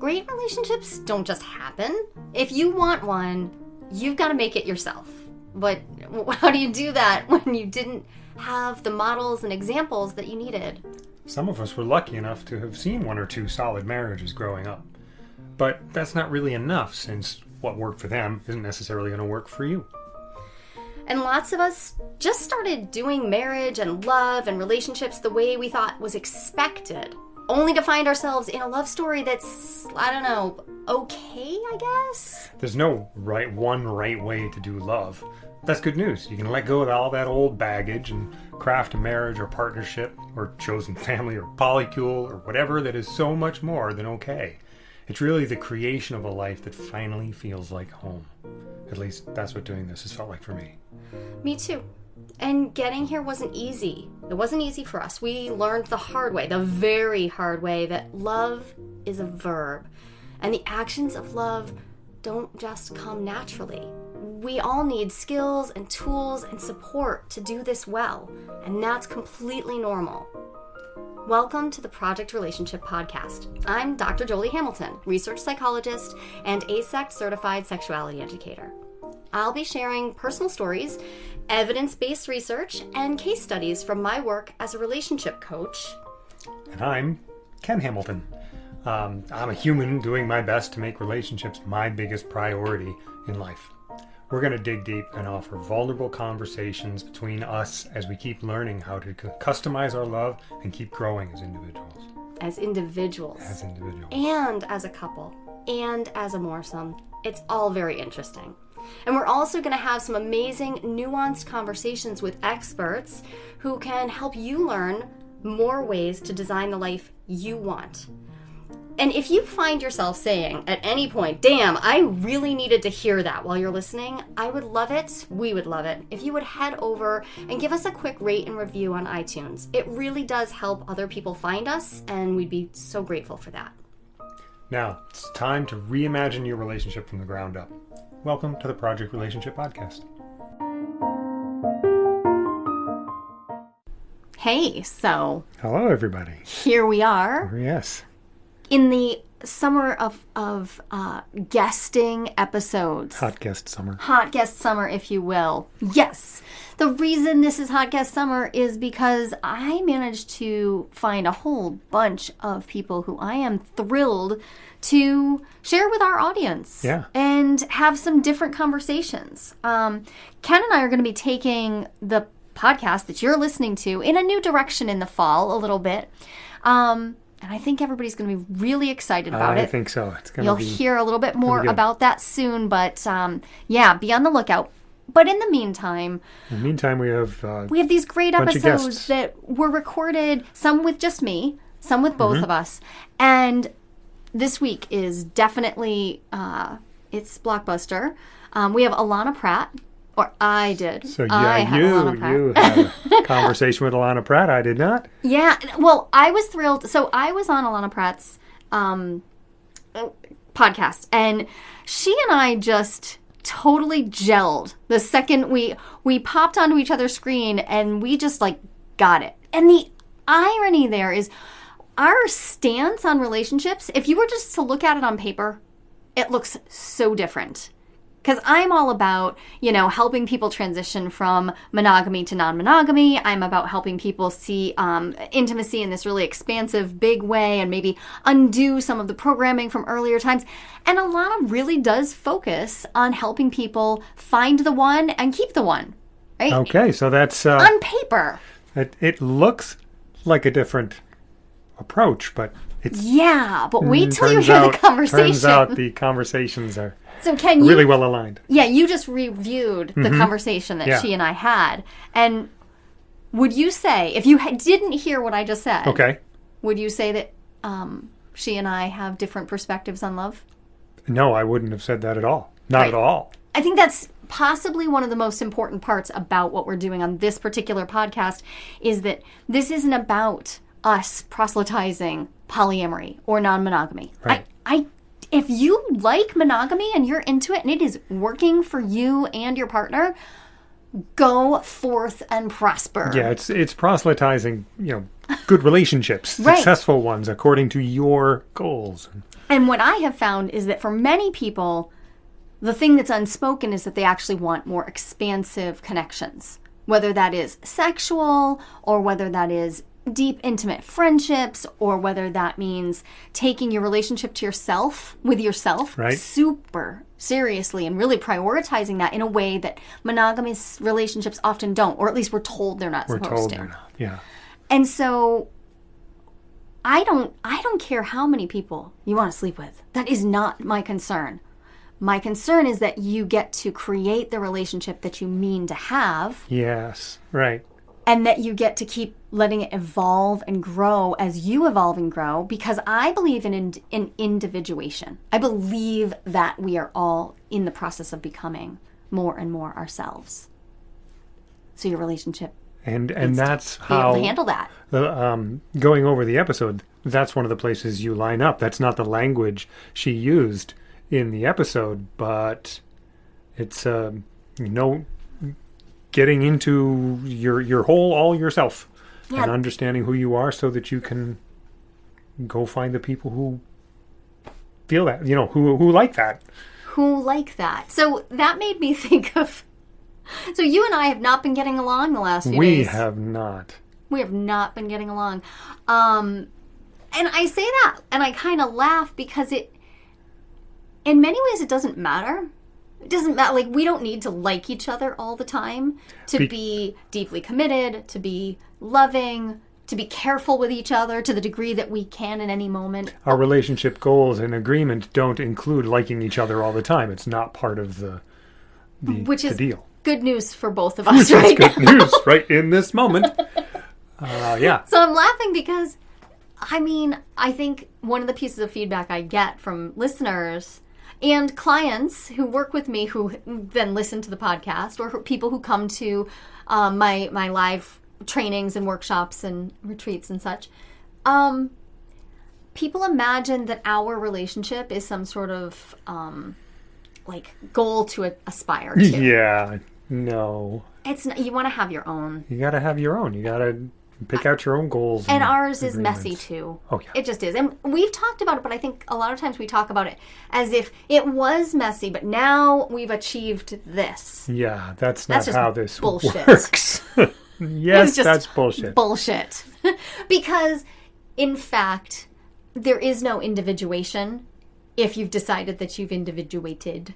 Great relationships don't just happen. If you want one, you've got to make it yourself. But how do you do that when you didn't have the models and examples that you needed? Some of us were lucky enough to have seen one or two solid marriages growing up. But that's not really enough since what worked for them isn't necessarily going to work for you. And lots of us just started doing marriage and love and relationships the way we thought was expected, only to find ourselves in a love story that's, I don't know, okay, I guess? There's no right one right way to do love. That's good news. You can let go of all that old baggage and craft a marriage or partnership or chosen family or polycule or whatever that is so much more than okay. It's really the creation of a life that finally feels like home. At least that's what doing this has felt like for me. Me too. And getting here wasn't easy. It wasn't easy for us. We learned the hard way, the very hard way, that love is a verb. And the actions of love don't just come naturally. We all need skills and tools and support to do this well, and that's completely normal. Welcome to the Project Relationship Podcast. I'm Dr. Jolie Hamilton, research psychologist and AASECT certified sexuality educator. I'll be sharing personal stories, evidence based research, and case studies from my work as a relationship coach. And I'm Ken Hamilton. Um, I'm a human doing my best to make relationships my biggest priority in life. We're going to dig deep and offer vulnerable conversations between us as we keep learning how to customize our love and keep growing as individuals. As individuals. As individuals. And as a couple. And as a moresome. It's all very interesting. And we're also going to have some amazing, nuanced conversations with experts who can help you learn more ways to design the life you want. And if you find yourself saying at any point, damn, I really needed to hear that while you're listening, I would love it, we would love it, if you would head over and give us a quick rate and review on iTunes. It really does help other people find us, and we'd be so grateful for that. Now, it's time to reimagine your relationship from the ground up. Welcome to the Project Relationship Podcast. Hey, so. Hello, everybody. Here we are. Yes. In the summer of, of uh, guesting episodes. Hot guest summer. Hot guest summer, if you will. Yes. The reason this is Hot Guest Summer is because I managed to find a whole bunch of people who I am thrilled to share with our audience yeah. and have some different conversations. Um, Ken and I are going to be taking the podcast that you're listening to in a new direction in the fall a little bit. Um, and I think everybody's going to be really excited about I it. I think so. It's going You'll be, hear a little bit more about that soon, but um, yeah, be on the lookout. But in the meantime, in the meantime, we have uh, we have these great episodes that were recorded, some with just me, some with both mm-hmm. of us, and this week is definitely uh, it's blockbuster. Um, we have Alana Pratt, or I did. So yeah, you you had a conversation with Alana Pratt. I did not. Yeah, well, I was thrilled. So I was on Alana Pratt's um, podcast, and she and I just totally gelled the second we we popped onto each other's screen, and we just like got it. And the irony there is our stance on relationships, if you were just to look at it on paper, it looks so different. Because I'm all about, you know, helping people transition from monogamy to non monogamy. I'm about helping people see um, intimacy in this really expansive, big way and maybe undo some of the programming from earlier times. And Alana really does focus on helping people find the one and keep the one. Right? Okay, so that's. Uh, on paper. It, it looks like a different approach, but it's yeah. But wait till you hear out, the conversation. Turns out the conversations are so can really well aligned. Yeah, you just reviewed the mm-hmm. conversation that yeah. she and I had, and would you say if you ha- didn't hear what I just said? Okay. Would you say that um, she and I have different perspectives on love? No, I wouldn't have said that at all. Not right. at all. I think that's possibly one of the most important parts about what we're doing on this particular podcast is that this isn't about us proselytizing polyamory or non-monogamy. Right. I, I if you like monogamy and you're into it and it is working for you and your partner, go forth and prosper. Yeah, it's it's proselytizing, you know, good relationships, Right. successful ones according to your goals. And what I have found is that for many people, the thing that's unspoken is that they actually want more expansive connections, whether that is sexual or whether that is deep, intimate friendships or whether that means taking your relationship to yourself with yourself Right. super seriously and really prioritizing that in a way that monogamous relationships often don't, or at least we're told they're not We're supposed told to. they're not. Yeah. And so I don't I don't care how many people you want to sleep with. That is not my concern. My concern is that you get to create the relationship that you mean to have Yes. Right. And that you get to keep letting it evolve and grow as you evolve and grow because I believe in, in in individuation. I believe that we are all in the process of becoming more and more ourselves. So your relationship And and that's how to handle that. the, um, going over the episode, that's one of the places you line up. That's not the language she used in the episode, but it's uh, you know getting into your your whole all yourself Yeah. and understanding who you are, so that you can go find the people who feel that you know who who like that. who like that. So that made me think of. So you and I have not been getting along the last few We days. have not. We have not been getting along. Um, and I say that, and I kind of laugh because it, in many ways, it doesn't matter. It doesn't matter. Like we don't need to like each other all the time to Be- be deeply committed, to be loving, to be careful with each other to the degree that we can in any moment. Our relationship goals and agreement don't include liking each other all the time. It's not part of the the, Which the is deal. good news for both of us, right? Good news right in this moment. Uh, yeah. So I'm laughing because, I mean, I think one of the pieces of feedback I get from listeners and clients who work with me who then listen to the podcast or people who come to um, my my live trainings and workshops and retreats and such. Um, people imagine that our relationship is some sort of um, like goal to aspire to. Yeah. No. It's not, you want to have your own. You got to have your own. You got to pick out your own goals. And ours is messy too. Oh, yeah. It just is. And we've talked about it, but I think a lot of times we talk about it as if it was messy, but now we've achieved this. Yeah, that's not That's how this bullshit. works. yes, that's bullshit. Bullshit. because, in fact, there is no individuation if you've decided that you've individuated.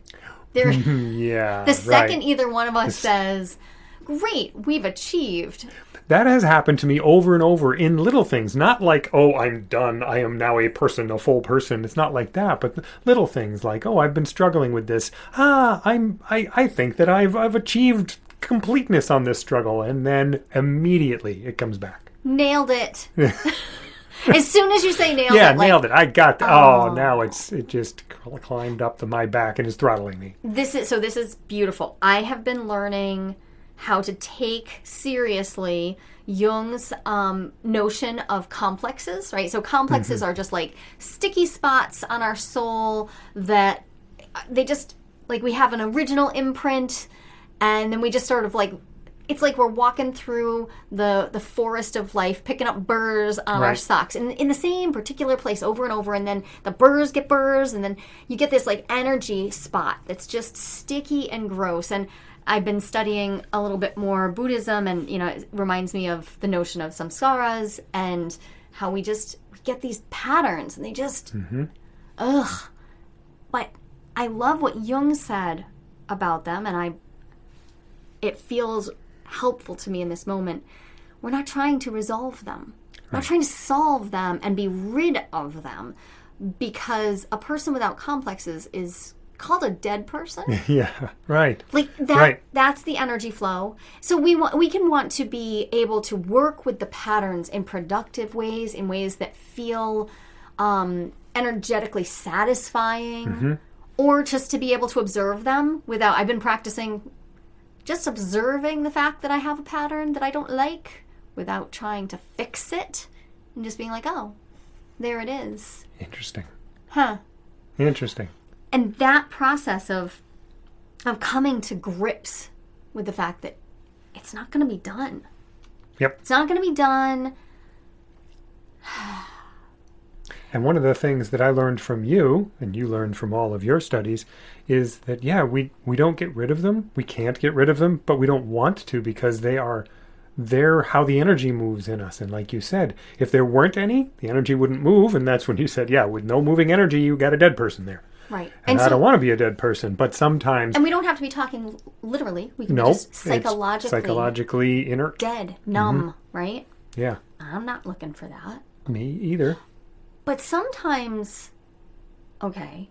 There, yeah. the second right. either one of us says, Great, we've achieved. That has happened to me over and over in little things. Not like, oh, I'm done. I am now a person, a full person. It's not like that. But little things like, oh, I've been struggling with this. Ah, I'm. I, I think that I've I've achieved completeness on this struggle, and then immediately it comes back. Nailed it. as soon as you say nailed Yeah, it, like, nailed it. I got. The, oh, now it's it just climbed up to my back and is throttling me. this is so this is beautiful i have been learning how to take seriously jung's um, notion of complexes right so complexes are just like sticky spots on our soul that uh, they just like we have an original imprint and then we just sort of like it's like we're walking through the the forest of life picking up burrs on our Right. socks in, in the same particular place over and over and then the burrs get burrs and then you get this like energy spot that's just sticky and gross and i've been studying a little bit more buddhism and you know it reminds me of the notion of samskaras and how we just we get these patterns and they just mm-hmm. ugh but i love what jung said about them and i it feels helpful to me in this moment. We're not trying to resolve them. We're not trying to solve them and be rid of them because a person without complexes is called a dead person. yeah, right. Like that Right. that's the energy flow. So we want we can want to be able to work with the patterns in productive ways, in ways that feel um, energetically satisfying, or just to be able to observe them without. I've been practicing just observing the fact that I have a pattern that I don't like without trying to fix it, and just being like, oh, there it is, Interesting. huh? Interesting. And that process of of coming to grips with the fact that it's not going to be done. Yep. It's not going to be done. And one of the things that I learned from you, and you learned from all of your studies, is that yeah, we we don't get rid of them. We can't get rid of them, but we don't want to because they are they're how the energy moves in us. And like you said, if there weren't any, the energy wouldn't move. And that's when you said, yeah, with no moving energy, you got a dead person there. Right. And, I don't want to be a dead person, but sometimes and we don't have to be talking literally. We can no, be just psychologically psychologically inert. dead, mm-hmm. numb, right? Yeah, I'm not looking for that. me either. But sometimes, okay,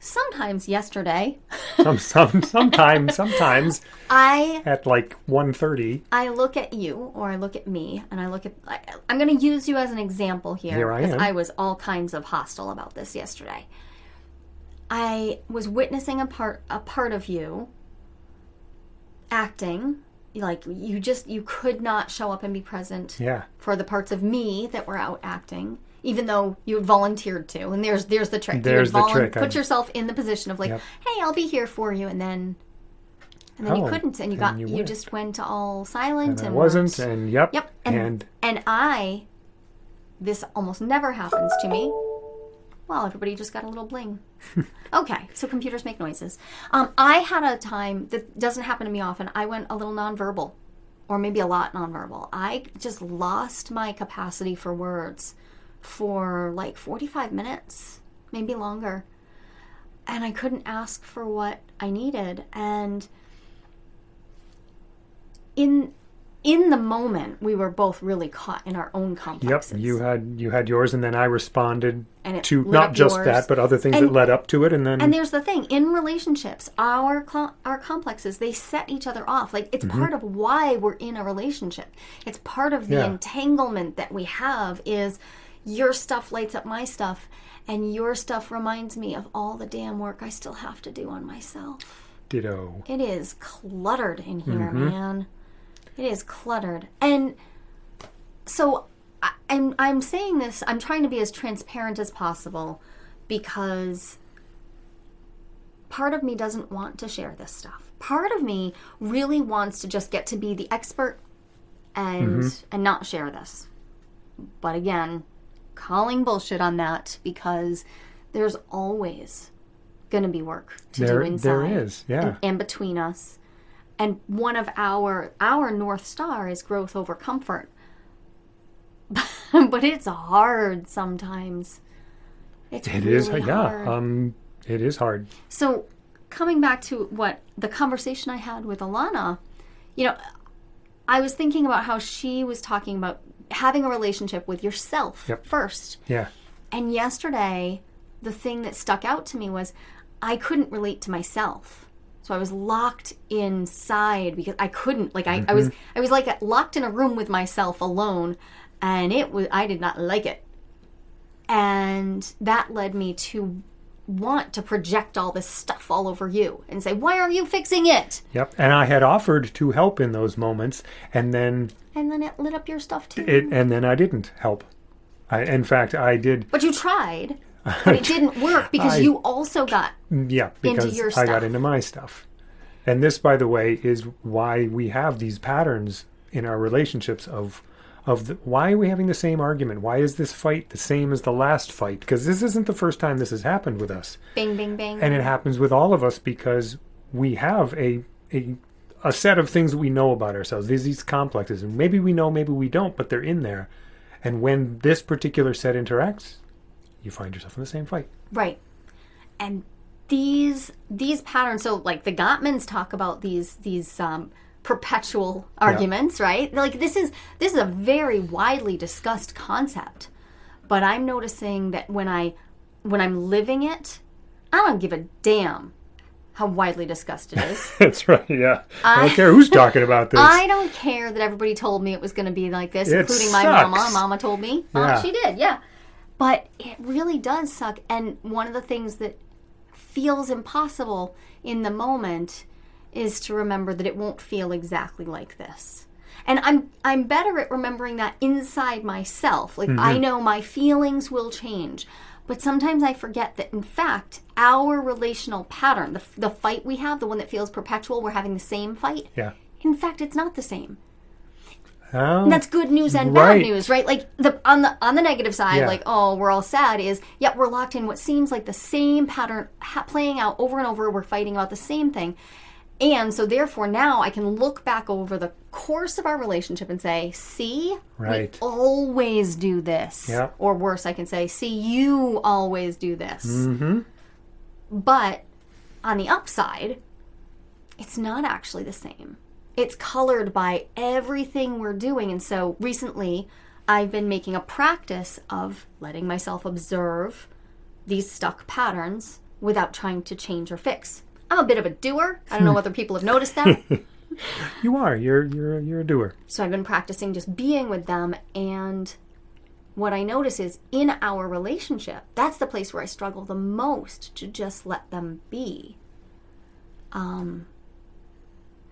sometimes yesterday, Some, some, sometimes, sometimes I at like 1.30, I look at you or I look at me and I look at I, I'm going to use you as an example here Here I because am. I was all kinds of hostile about this yesterday. I was witnessing a part a part of you acting like you just you could not show up and be present yeah, for the parts of me that were out acting even though you had volunteered to and there's there's the trick There's you the trick. put I- yourself in the position of like Yep. hey i'll be here for you and then and then you Oh, couldn't and you and got you you, just went all silent and and, wasn't, and yep, yep and, and and i this almost never happens to me well everybody just got a little bling. Okay so computers make noises. Um, i had a time that doesn't happen to me often. I went a little nonverbal or maybe a lot nonverbal. I just lost my capacity for words for like 45 minutes maybe longer. And i couldn't ask for what i needed. And in in the moment we were both really caught in our own complexes. Yep, you had you had yours, and then I responded And to not just yours. that, but other things And- that led up to it, and then And there's the thing in relationships, our cl- our complexes they set each other off. Like it's mm-hmm. part of why we're in a relationship. It's part of the Yeah. entanglement that we have. Is your stuff lights up my stuff, and your stuff reminds me of all the damn work I still have to do on myself. ditto. It is cluttered in here, mm-hmm. man. It is cluttered, and so I, I'm I'm saying this. I'm trying to be as transparent as possible because part of me doesn't want to share this stuff. Part of me really wants to just get to be the expert and mm-hmm. and not share this. But again, calling bullshit on that because there's always going to be work to There- do inside there is, yeah. and, and between us. And one of our our north star is growth over comfort. but it's hard sometimes. It's It really is, yeah. hard. Um, it is hard. So, coming back to what the conversation I had with Alana, you know, I was thinking about how she was talking about having a relationship with yourself Yep. first. Yeah, And yesterday, the thing that stuck out to me was I couldn't relate to myself. So I was locked inside because I couldn't like I, I was mm-hmm. I was like locked in a room with myself alone and it was I did not like it. And that led me to want to project all this stuff all over you and say, "Why are you fixing it?" yep. And I had offered to help in those moments, and then And then it lit up your stuff too. it, and then I didn't help. I, in fact, I did. but you tried, but it didn't work because I- you also got Yeah, because your I got into my stuff. And this, by the way, is why we have these patterns in our relationships of of the, why are we having the same argument? Why is this fight the same as the last fight? Because this isn't the first time this has happened with us, bing bing bing. and it happens with all of us because we have a a a set of things we know about ourselves. These these complexes, and maybe we know, maybe we don't, but they're in there. And when this particular set interacts, you find yourself in the same fight. Right. And these these patterns so like the Gottmans talk about these these um perpetual arguments, right? Like this is this is a very widely discussed concept. But I'm noticing that when I when I'm living it, I don't give a damn how widely discussed it is. That's right. Yeah, I, don't care who's talking about this. I don't care that everybody told me it was going to be like this, It including my mama. Mama told me. Yeah. Uh, she did, yeah. But it really does suck. And one of the things that feels impossible in the moment is to remember that it won't feel exactly like this. And I'm I'm better at remembering that inside myself. Like I mm-hmm. know my feelings will change. But sometimes I forget that in fact our relational pattern, the, the fight we have, the one that feels perpetual, we're having the same fight, yeah. In fact, it's not the same. Oh, And that's good news and Right. bad news, right? Like the on the on the negative side, Yeah. like oh, we're all sad. Is yet we're locked in what seems like the same pattern ha- playing out over and over. We're fighting about the same thing, and so therefore now I can look back over the course of our relationship and say, "See, Right. we always do this." Yeah. Or worse, I can say, "See, you always do this." Mm-hmm. But on the upside, it's not actually the same. It's colored by everything we're doing. And so recently, I've been making a practice of letting myself observe these stuck patterns without trying to change or fix. I'm a bit of a doer. I don't know whether people have noticed that. You are. You're you're you're a doer. So I've been practicing just being with them. And what I notice is in our relationship, that's the place where I struggle the most to just let them be. Um,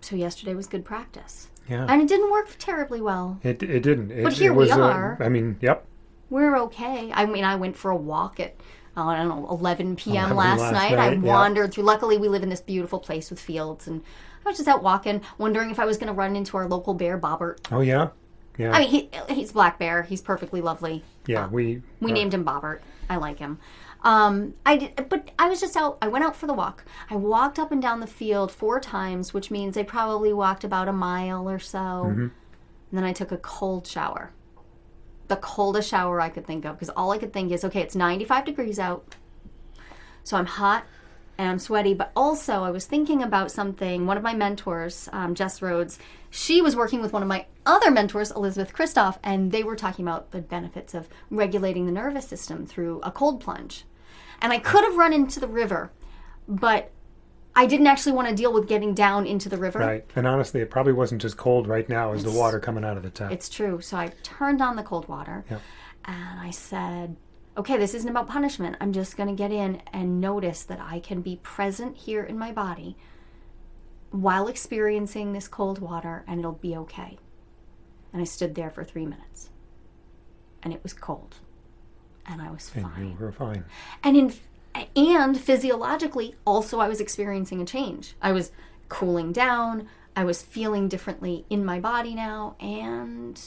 so yesterday was good practice. Yeah. And it didn't work terribly well. It it didn't. It, But here we was, uh, are. I mean, yep. We're okay. I mean, I went for a walk at, I don't know, 11 p.m. 11 last, last night. I night, yeah. wandered through. Luckily, we live in this beautiful place with fields. And I was just out walking, wondering if I was going to run into our local bear, Bobbert. Oh yeah. Yeah. I mean, he, he's black bear. He's perfectly lovely. yeah. We We uh, named him Bobbert. I like him. Um, I did, but I was just out. I went out for the walk. I walked up and down the field four times, which means I probably walked about a mile or so. Mm-hmm. And then I took a cold shower, the coldest shower I could think of, because all I could think is, okay, it's 95 degrees out, so I'm hot and I'm sweaty. But also, I was thinking about something. One of my mentors, um, Jess Rhodes, she was working with one of my other mentors, Elizabeth Kristoff, and they were talking about the benefits of regulating the nervous system through a cold plunge. And I could have run into the river, but I didn't actually want to deal with getting down into the river. Right. And honestly, it probably wasn't as cold right now as the water coming out of the tap. It's true. So I turned on the cold water Yep. and I said, okay, this isn't about punishment. I'm just going to get in and notice that I can be present here in my body while experiencing this cold water and it'll be okay. And I stood there for three minutes and it was cold and I was and fine. you were fine. and in and physiologically also i was experiencing a change. I was cooling down. I was feeling differently in my body now and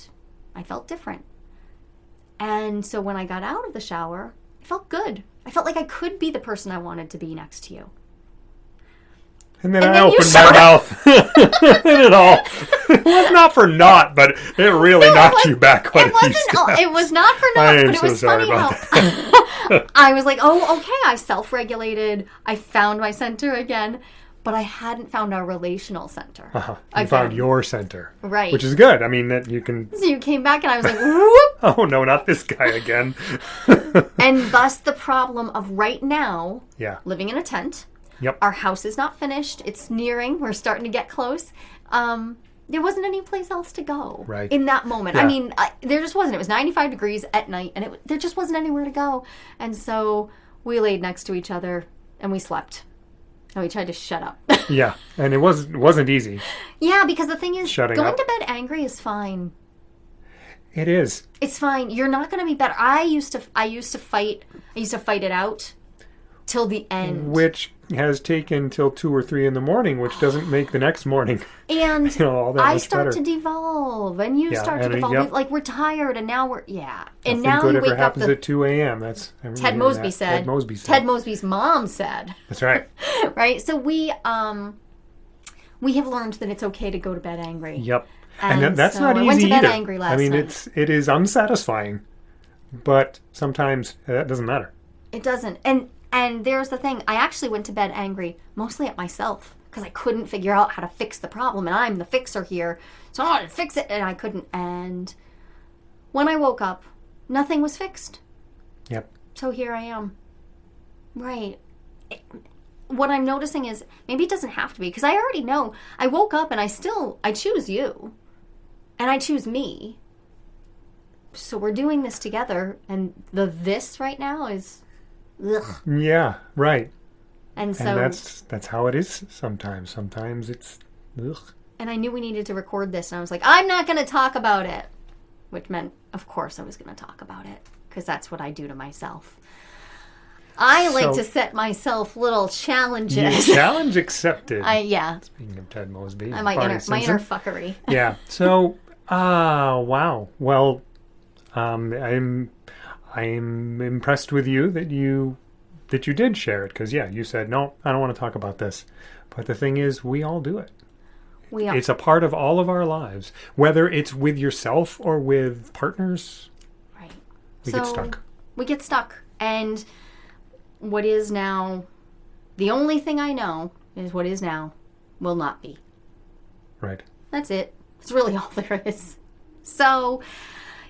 i felt different. And so when i got out of the shower i felt good. I felt like i could be the person i wanted to be next to you And then And I then opened my mouth. and it all. It was not for naught, but it really knocked was- you back quite it a few wasn't steps. it was not for I naught but it so was funny about how i was like oh okay i self-regulated i found my center again but i hadn't found our relational center Uh-huh. You found your center. Right. Which is good. I mean, that you can. So you came back and I was like, whoop! Oh, no, not this guy again. And thus the problem of right now yeah. living in a tent. Yep. Our house is not finished. It's nearing. We're starting to get close. Um, there wasn't any place else to go Right. in that moment. I mean, I, there just wasn't. It was 95 degrees at night, and it there just wasn't anywhere to go. And so we laid next to each other and we slept. And we tried to shut up. Yeah. And it was, it wasn't easy. yeah, because the thing is, Shutting going up. to bed angry is fine. It is. It's fine. You're not going to be better. I used to. I used to fight. I used to fight it out till the end. Which has taken till two or three in the morning, which doesn't make the next morning, and you know, I start better. to devolve, and you Yeah, start to uh, devolve. yep. Like we're tired, and now we're yeah. And Nothing now good you ever wake up. happens The, at 2 a.m. That's Ted Mosby that. said. Ted Mosby said. Ted Mosby's mom said. That's right. Right. So we um we have learned that it's okay to go to bed angry. Yep. And And, that's so not I easy went to bed either. angry I mean, night. it's it is unsatisfying, but sometimes uh, that doesn't matter. It doesn't. And and there's the thing. I actually went to bed angry mostly at myself because I couldn't figure out how to fix the problem, and I'm the fixer here. So I wanted to fix it, and I couldn't. And when I woke up, nothing was fixed. Yep. So here I am. Right. It- what I'm noticing is maybe it doesn't have to be because I already know. I woke up and I still I choose you, and I choose me. So we're doing this together, and the this right now is, ugh. Yeah. Right. And so, and that's that's how it is sometimes. Sometimes it's ugh. and I knew we needed to record this, and I was like, I'm not going to talk about it, which meant, of course, I was going to talk about it because that's what I do to myself. I like So- to set myself little challenges. challenge accepted. I yeah, Speaking of Ted Mosby, and my inner my inner fuckery. yeah. So, ah, wow. Well, um, I'm I'm impressed with you that you that you did share it because yeah, you said no, I don't want to talk about this. But the thing is, we all do it. We are It's a part of all of our lives, whether it's with yourself or with partners. right. We get stuck. We get stuck, and what is now the only thing I know is what is now will not be. Right. That's it. That's really all there is. So,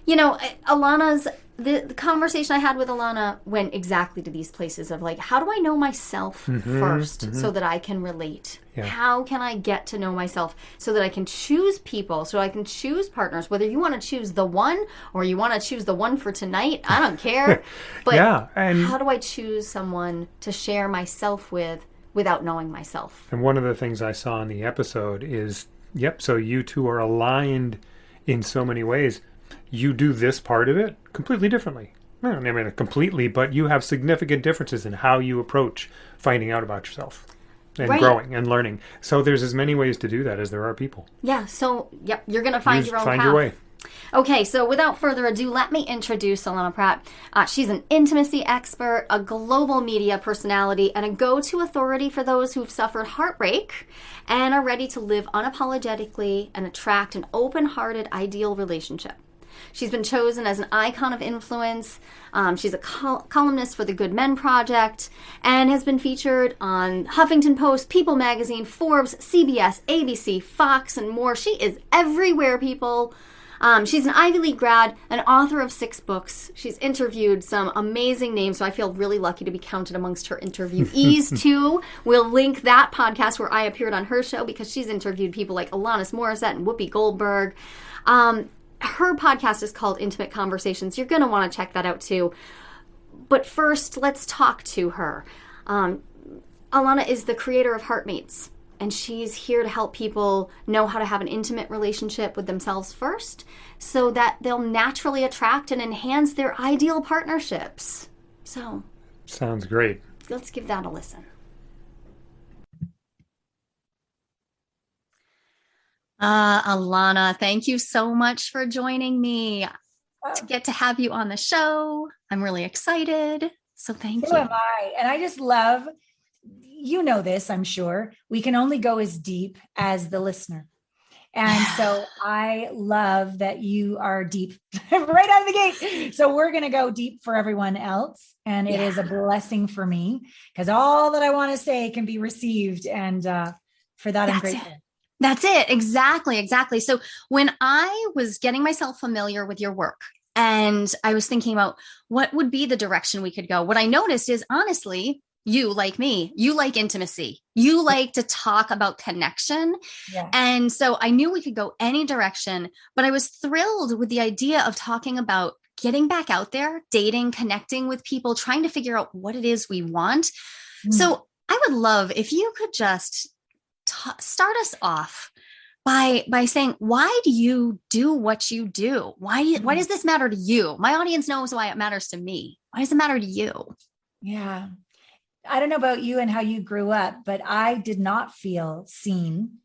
you know, Alana's the, the conversation I had with Alana went exactly to these places of like, how do I know myself mm-hmm, 1st mm-hmm. so that I can relate? Yeah. How can I get to know myself so that I can choose people, so I can choose partners? Whether you want to choose the one or you want to choose the one for tonight, I don't care. But Yeah, and how do I choose someone to share myself with without knowing myself? And one of the things I saw in the episode is, yep, so you two are aligned in so many ways. You do this part of it completely differently. I mean completely, but you have significant differences in how you approach finding out about yourself and Right. growing and learning. So there's as many ways to do that as there are people. Yeah, so yep, you're gonna find Use- your own find path. your way. Okay, so without further ado, let me introduce Alana Pratt. Uh, she's an intimacy expert, a global media personality, and a go to authority for those who've suffered heartbreak and are ready to live unapologetically and attract an open hearted, ideal relationship. She's been chosen as an icon of influence. Um, she's a col- columnist for the Good Men Project and has been featured on Huffington Post, People Magazine, Forbes, CBS, ABC, Fox, and more. She is everywhere, people. Um, she's an Ivy League grad, an author of six books. She's interviewed some amazing names, so I feel really lucky to be counted amongst her interviewees, too. We'll link that podcast where I appeared on her show because she's interviewed people like Alanis Morissette and Whoopi Goldberg. Um, her podcast is called Intimate Conversations. You're going to want to check that out, too. But first, let's talk to her. Um, Alana is the creator of Heartmates, and she's here to help people know how to have an intimate relationship with themselves first so that they'll naturally attract and enhance their ideal partnerships. So Sounds great. let's give that a listen. Uh, Alana, thank you so much for joining me to get to have you on the show. I'm really excited. So thank So you. am I. And I just love, you know this, I'm sure. We can only go as deep as the listener. And so I love that you are deep right out of the gate. So we're going to go deep for everyone else. And it is a blessing for me because all that I want to say can be received. And uh, for that, I'm That's grateful. That's it. Exactly. Exactly. So when I was getting myself familiar with your work and I was thinking about what would be the direction we could go, what I noticed is honestly, you like me, you like intimacy. You like to talk about connection. Yeah. And so I knew we could go any direction, but I was thrilled with the idea of talking about getting back out there, dating, connecting with people, trying to figure out what it is we want. Mm. So I would love if you could just start us off by by saying why do you do what you do? Why why does mm-hmm. this matter to you? My audience knows why it matters to me. Why does it matter to you? Yeah. I don't know about you and how you grew up, but I did not feel seen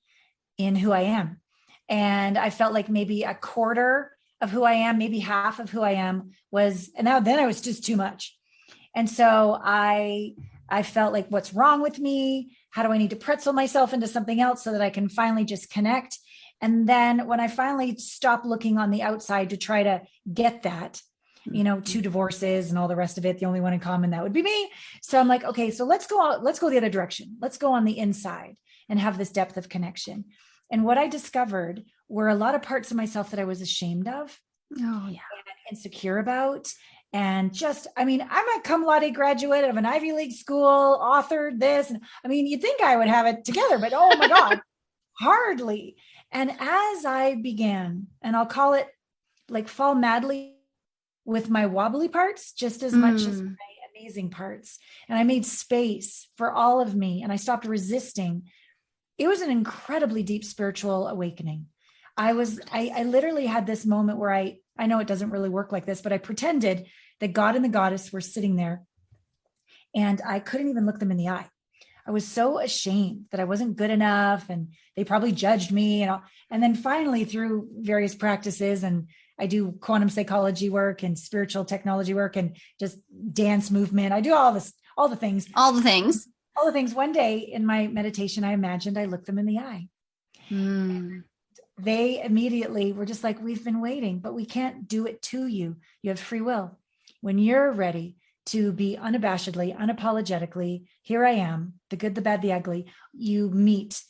in who I am. And I felt like maybe a quarter of who I am, maybe half of who I am was, and now then I was just too much. And so I I felt like what's wrong with me? How do I need to pretzel myself into something else so that I can finally just connect? And then when I finally stop looking on the outside to try to get that, you know, two mm-hmm. divorces and all the rest of it, the only one in common that would be me. So I'm like, okay, so let's go out, let's go the other direction. Let's go on the inside and have this depth of connection. And what I discovered were a lot of parts of myself that I was ashamed of, Oh yeah. insecure about, and just, I mean, I'm a cum laude graduate of an Ivy League school, authored this. And I mean, you'd think I would have it together, but oh my God, hardly. And as I began, and I'll call it like fall madly with my wobbly parts just as much as Mm. my amazing parts. And I made space for all of me and I stopped resisting. It was an incredibly deep spiritual awakening. I was, I, I literally had this moment where I, I know it doesn't really work like this, but I pretended that God and the goddess were sitting there and I couldn't even look them in the eye. I was so ashamed that I wasn't good enough and they probably judged me and all. And then finally through various practices and I do quantum psychology work and spiritual technology work and just dance movement. I do all this, all the things. All the things. All the things. One day in my meditation, I imagined I looked them in the eye. Mm. They immediately were just like, we've been waiting, but we can't do it to you. You have free will. When you're ready, to be unabashedly, unapologetically, here I am, the good, the bad, the ugly, you meet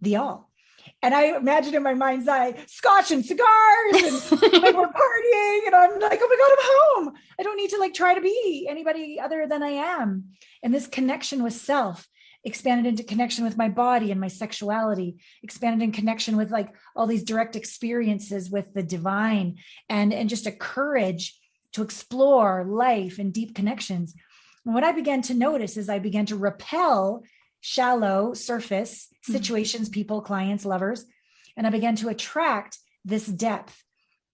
the all. And I imagine in my mind's eye, scotch and cigars, and like we're partying, and I'm like, oh my God, I'm home. I don't need to like try to be anybody other than I am. And this connection with self expanded into connection with my body and my sexuality, expanded in connection with like all these direct experiences with the divine and, and just a courage to explore life and deep connections. And what I began to notice is I began to repel shallow surface hmm. situations, mm-hmm. people, clients, lovers, and I began to attract this depth.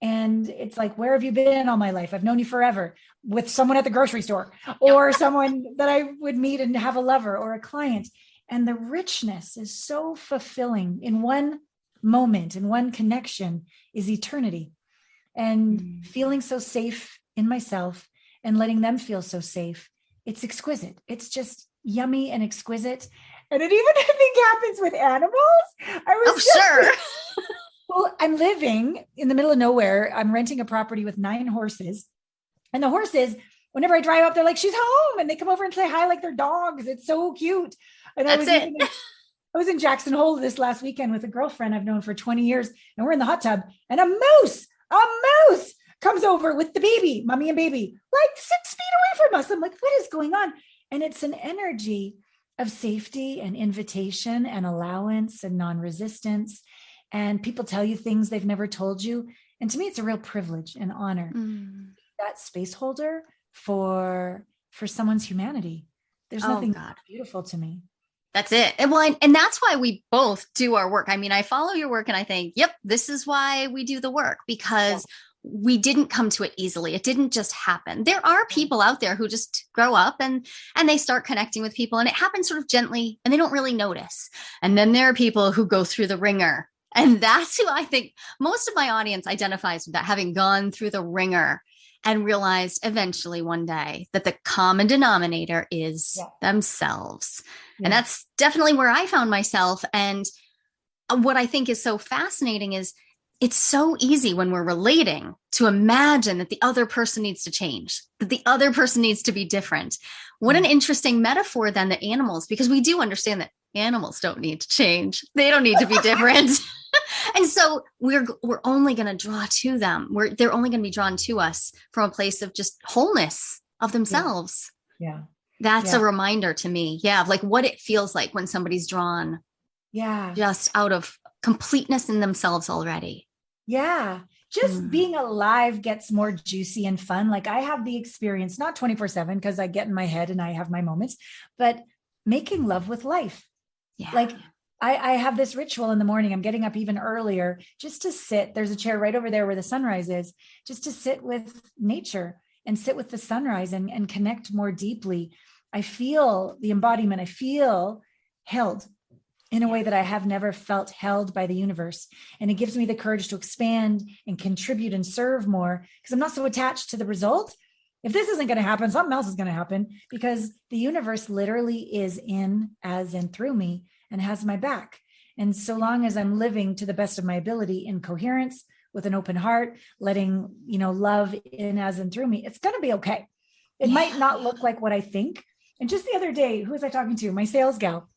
And it's like, where have you been all my life? I've known you forever with someone at the grocery store or someone that I would meet and have a lover or a client. And the richness is so fulfilling in one moment, in one connection is eternity. And mm. feeling so safe in myself and letting them feel so safe. It's exquisite. It's just yummy and exquisite. And it even I think happens with animals. I was oh, sure. well, I'm living in the middle of nowhere. I'm renting a property with nine horses. And the horses, whenever I drive up, they're like, she's home. And they come over and say hi like they're dogs. It's so cute. And That's I was it. In, I was in Jackson Hole this last weekend with a girlfriend I've known for 20 years, and we're in the hot tub, and a moose, a moose comes over with the baby, mommy and baby, like six feet away from us. I'm like, what is going on? And it's an energy of safety and invitation and allowance and non resistance. And people tell you things they've never told you. And to me, it's a real privilege and honor mm. That space holder for for someone's humanity. There's oh, nothing God. beautiful to me. That's it. And well, and that's why we both do our work. I mean, I follow your work and I think, yep, this is why we do the work because yeah we didn't come to it easily it didn't just happen there are people out there who just grow up and and they start connecting with people and it happens sort of gently and they don't really notice and then there are people who go through the ringer and that's who i think most of my audience identifies with that having gone through the ringer and realized eventually one day that the common denominator is yeah. themselves yeah. and that's definitely where i found myself and uh, what i think is so fascinating is it's so easy when we're relating to imagine that the other person needs to change, that the other person needs to be different. What an mm. interesting metaphor then that animals, because we do understand that animals don't need to change. They don't need to be different. and so we're we're only going to draw to them. We're they're only going to be drawn to us from a place of just wholeness of themselves. Yeah. yeah. That's yeah. a reminder to me. Yeah, of like what it feels like when somebody's drawn yeah just out of completeness in themselves already yeah. Just mm. being alive gets more juicy and fun. Like I have the experience, not 24 7, because I get in my head and I have my moments, but making love with life. Yeah. Like I, I have this ritual in the morning. I'm getting up even earlier just to sit. There's a chair right over there where the sunrise is, just to sit with nature and sit with the sunrise and, and connect more deeply. I feel the embodiment. I feel held in a way that I have never felt held by the universe. And it gives me the courage to expand and contribute and serve more because I'm not so attached to the result. If this isn't going to happen, something else is going to happen because the universe literally is in, as in through me, and has my back. And so long as I'm living to the best of my ability in coherence with an open heart, letting, you know, love in, as in through me, it's going to be okay. It yeah. might not look like what I think. And just the other day, who was I talking to? My sales gal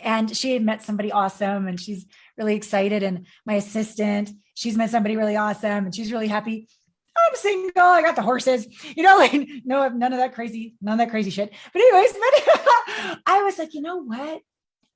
and she had met somebody awesome and she's really excited and my assistant she's met somebody really awesome and she's really happy i'm single i got the horses you know like no none of that crazy none of that crazy shit but anyways but i was like you know what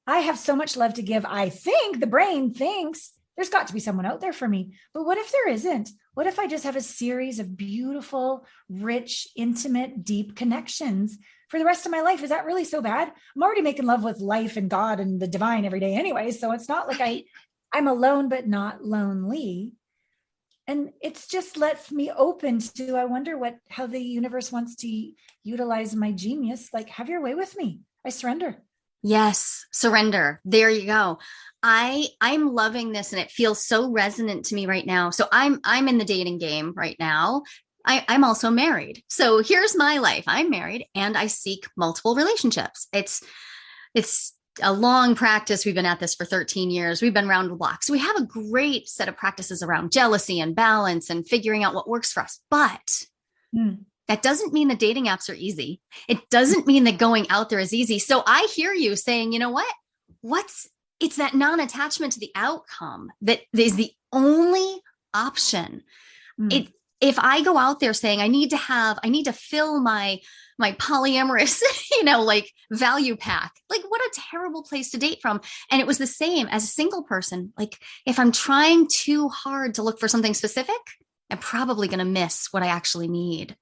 i have so much love to give i think the brain thinks there's got to be someone out there for me but what if there isn't what if i just have a series of beautiful rich intimate deep connections for the rest of my life. Is that really so bad? I'm already making love with life and God and the divine every day anyway. So it's not like I I'm alone but not lonely. And it's just lets me open to i wonder what how the universe wants to utilize my genius. Like have your way with me. I surrender. Yes surrender. There you go. I i'm loving this and it feels so resonant to me right now. So i'm i'm in the dating game right now. I, i'm also married. So here's my life. I'm married and i seek multiple relationships. It's it's a long practice. We've been at this for 13 years. We've been around the block. So we have a great set of practices around jealousy and balance and figuring out what works for us. But mm. that doesn't mean the dating apps are easy. It doesn't mean that going out there is easy. So I hear you saying, you know what? What's it's that non-attachment to the outcome that is the only option. Mm. It if I go out there saying I need to have, I need to fill my my polyamorous, you know, like value pack. Like, what a terrible place to date from. And it was the same as a single person. Like, if I'm trying too hard to look for something specific, I'm probably going to miss what I actually need.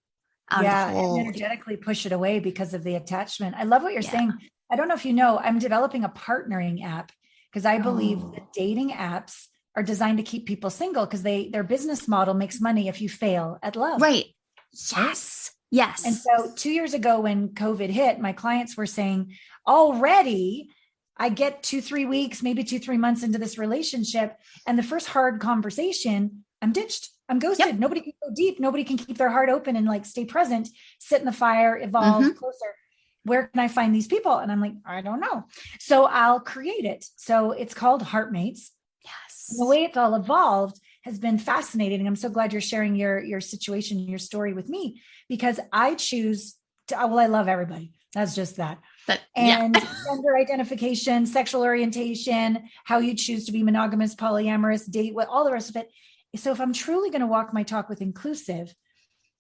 yeah, and energetically push it away because of the attachment. I love what you're yeah. saying. I don't know if you know, I'm developing a partnering app because I believe oh. that dating apps are designed to keep people single because they their business model makes money if you fail at love. Right. Yes. Yes. And so 2 years ago when COVID hit, my clients were saying already I get 2 3 weeks, maybe 2 3 months into this relationship and the first hard conversation, I'm ditched. I'm ghosted. Yep. Nobody can go deep. Nobody can keep their heart open and like stay present, sit in the fire, evolve mm-hmm. closer. Where can I find these people? And I'm like, I don't know. So I'll create it. So it's called Heartmates. Yes. And the way it's all evolved has been fascinating. I'm so glad you're sharing your your situation, your story with me because I choose to well, I love everybody. That's just that. But, and yeah. gender identification, sexual orientation, how you choose to be monogamous, polyamorous, date, what all the rest of it. So if I'm truly going to walk my talk with inclusive,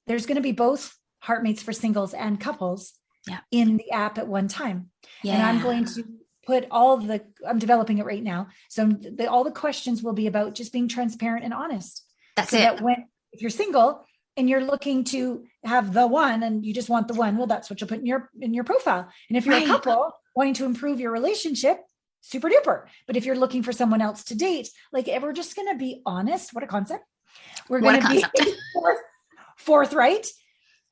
there's going to be both heartmates for singles and couples yeah. in the app at one time. Yeah. And I'm going to put all the i'm developing it right now. So the, all the questions will be about just being transparent and honest. That's so it. that when if you're single and you're looking to have the one and you just want the one well that's what you'll put in your in your profile. And if you're right. a couple wanting to improve your relationship super duper. But if you're looking for someone else to date like if we're just going to be honest. What a concept. We're going to be forth, forthright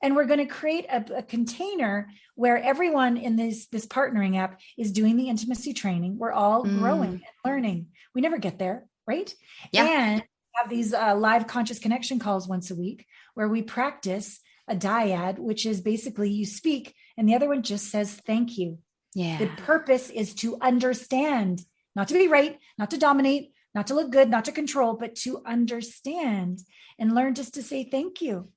and we're going to create a, a, container where everyone in this this partnering app is doing the intimacy training. We're all mm. growing and learning. We never get there right? Yeah. and have these uh, live conscious connection calls once a week where we practice a dyad which is basically you speak and the other one just says thank you. Yeah. The purpose is to understand not to be right not to dominate not to look good not to control but to understand and learn just to say thank you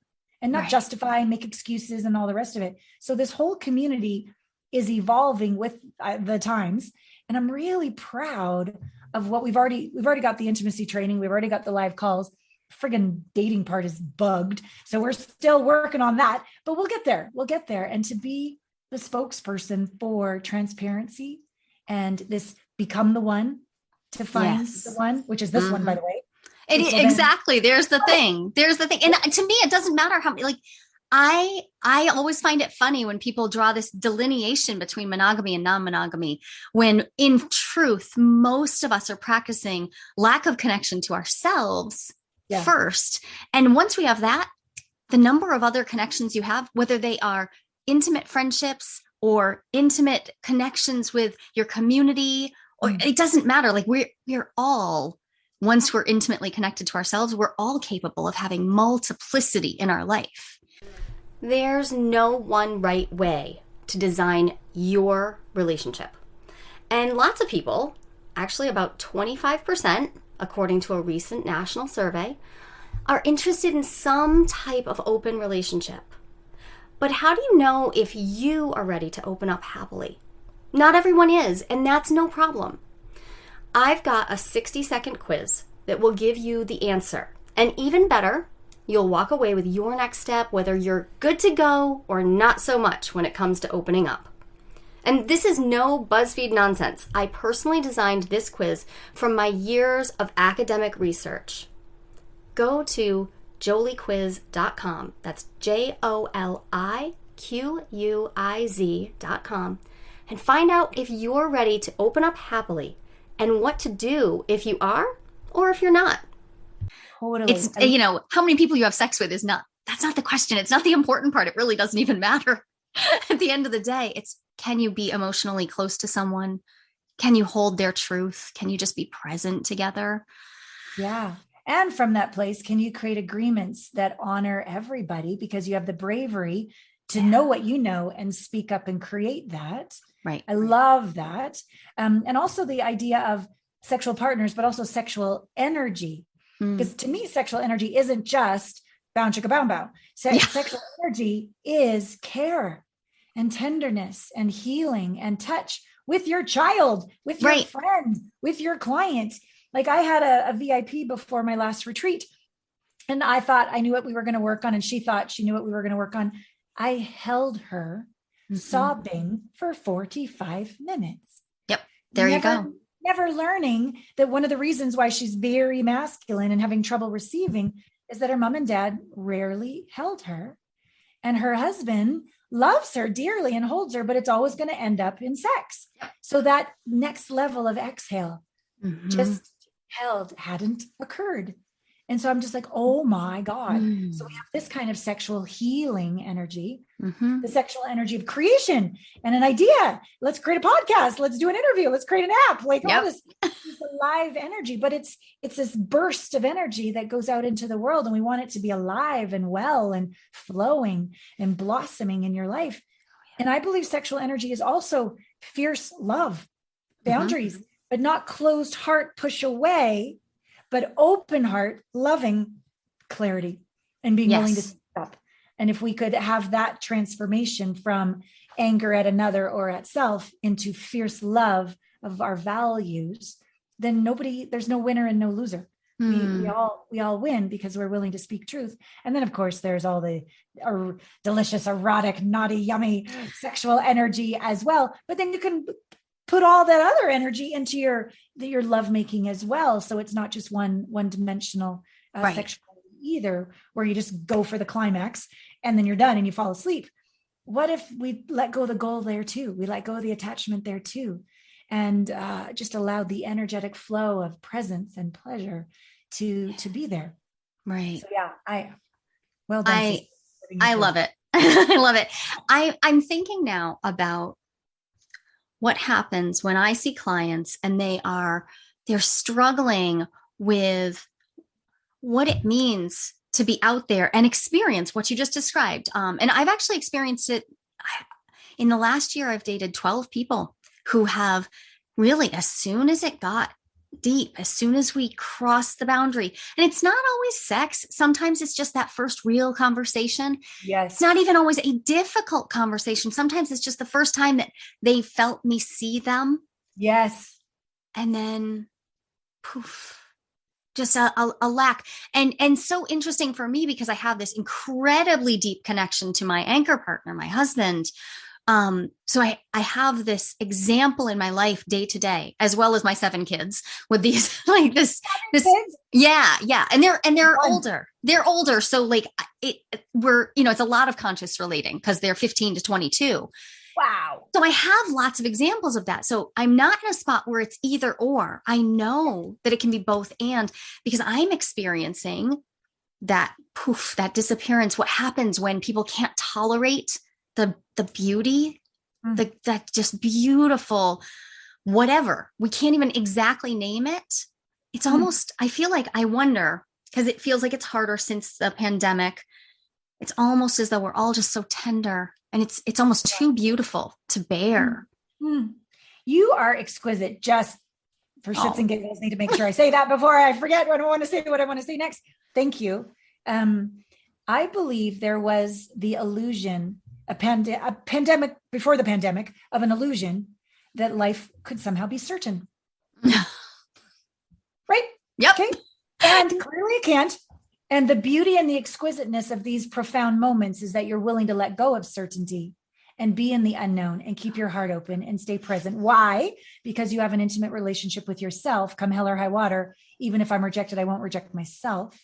and not right. justify and make excuses and all the rest of it. So this whole community is evolving with uh, the times and I'm really proud of what we've already we've already got the intimacy training, we've already got the live calls. Friggin' dating part is bugged. So we're still working on that, but we'll get there. We'll get there and to be the spokesperson for transparency and this become the one to find yes. the one, which is this mm-hmm. one by the way. It, exactly. There's the thing. There's the thing. And to me, it doesn't matter how many, like, I I always find it funny when people draw this delineation between monogamy and non-monogamy when in truth most of us are practicing lack of connection to ourselves yeah. first and once we have that the number of other connections you have whether they are intimate friendships or intimate connections with your community or mm. it doesn't matter like we're we're all once we're intimately connected to ourselves, we're all capable of having multiplicity in our life. There's no one right way to design your relationship. And lots of people, actually about 25%, according to a recent national survey, are interested in some type of open relationship. But how do you know if you are ready to open up happily? Not everyone is, and that's no problem. I've got a 60 second quiz that will give you the answer. And even better, you'll walk away with your next step, whether you're good to go or not so much when it comes to opening up. And this is no BuzzFeed nonsense. I personally designed this quiz from my years of academic research. Go to joliquiz.com. That's J O L I Q U I Z.com and find out if you're ready to open up happily and what to do if you are or if you're not. Totally. It's I- you know how many people you have sex with is not. That's not the question. It's not the important part. It really doesn't even matter. At the end of the day, it's can you be emotionally close to someone? Can you hold their truth? Can you just be present together? Yeah. And from that place, can you create agreements that honor everybody because you have the bravery to Yeah. know what you know and speak up and create that? Right. I love that. Um, and also the idea of sexual partners, but also sexual energy. Mm. Because to me, sexual energy isn't just bound chicka bound bow. Se- Yeah. Sexual energy is care and tenderness and healing and touch with your child, with your Right. friend, with your client. Like I had a, a VIP before my last retreat, and I thought I knew what we were going to work on, and she thought she knew what we were going to work on. I held her Mhm. sobbing for 45 minutes. Yep. There you go. Never learning that one of the reasons why she's very masculine and having trouble receiving is that her mom and dad rarely held her. And her husband loves her dearly and holds her, but it's always going to end up in sex. So that next level of exhale Mhm. just held hadn't occurred. And so I'm just like, oh my God. Mm. So we have this kind of sexual healing energy Mhm. the sexual energy of creation and an idea. Let's create a podcast. Let's do an interview. Let's create an app. Like Yep. all this, this alive energy, but it's it's this burst of energy that goes out into the world, and we want it to be alive and well and flowing and blossoming in your life. And I believe sexual energy is also fierce love, Mhm. boundaries, but not closed heart, push away, but open heart, loving clarity, and being willing to Yes. up. And if we could have that transformation from anger at another or at self into fierce love of our values, then nobody, there's no winner and no loser. We, we Mm. all we all win because we're willing to speak truth. And then of course there's all the er, delicious, erotic, naughty, yummy sexual energy as well. But then you can put all that other energy into your your lovemaking as well. So it's not just one one dimensional uh, Right. sexuality either, where you just go for the climax and then you're done and you fall asleep. What if we let go of the goal there too? We let go of the attachment there too, and uh, just allow the energetic flow of presence and pleasure to to be there. Right. So yeah, I well done. I- sister, for living the I love it. I love it. I, I'm thinking now about what happens when I see clients and they are they're struggling with what it means to be out there and experience what you just described. Um, and I've actually experienced it in the last year. I've dated 12 people who have really, as soon as it got deep, as soon as we cross the boundary, and it's not always sex. Sometimes it's just that first real conversation Yes. it's not even always a difficult conversation. Sometimes it's just the first time that they felt me see them. yes. And then poof, just a, a, a lack. And and so interesting for me because I have this incredibly deep connection to my anchor partner, my husband. Um, so I, I have this example in my life day to day, as well as my seven kids with these like this this Kids? yeah, yeah, and they're and they're Fun. older. They're older, so like it, we're you know it's a lot of conscious relating because they're 15 to 22. Wow. So I have lots of examples of that. So I'm not in a spot where it's either or. I know that it can be both and because I'm experiencing that poof, that disappearance. What happens when people can't tolerate the the beauty, Mm. the that just beautiful whatever. We can't even exactly name it. It's Mm. almost I feel like I wonder because it feels like it's harder since the pandemic. It's almost as though we're all just so tender and it's it's almost too beautiful to bear. Hmm. You are exquisite. Just for shits Oh. and giggles, need to make sure I say that before I forget what I want to say. What I want to say next. Thank you. Um, I believe there was the illusion, a, pande- a pandemic before the pandemic, of an illusion that life could somehow be certain. Right? Yep. Okay. And clearly it can't. And the beauty and the exquisiteness of these profound moments is that you're willing to let go of certainty and be in the unknown and keep your heart open and stay present. Why? Because you have an intimate relationship with yourself, come hell or high water. Even if I'm rejected, I won't reject myself.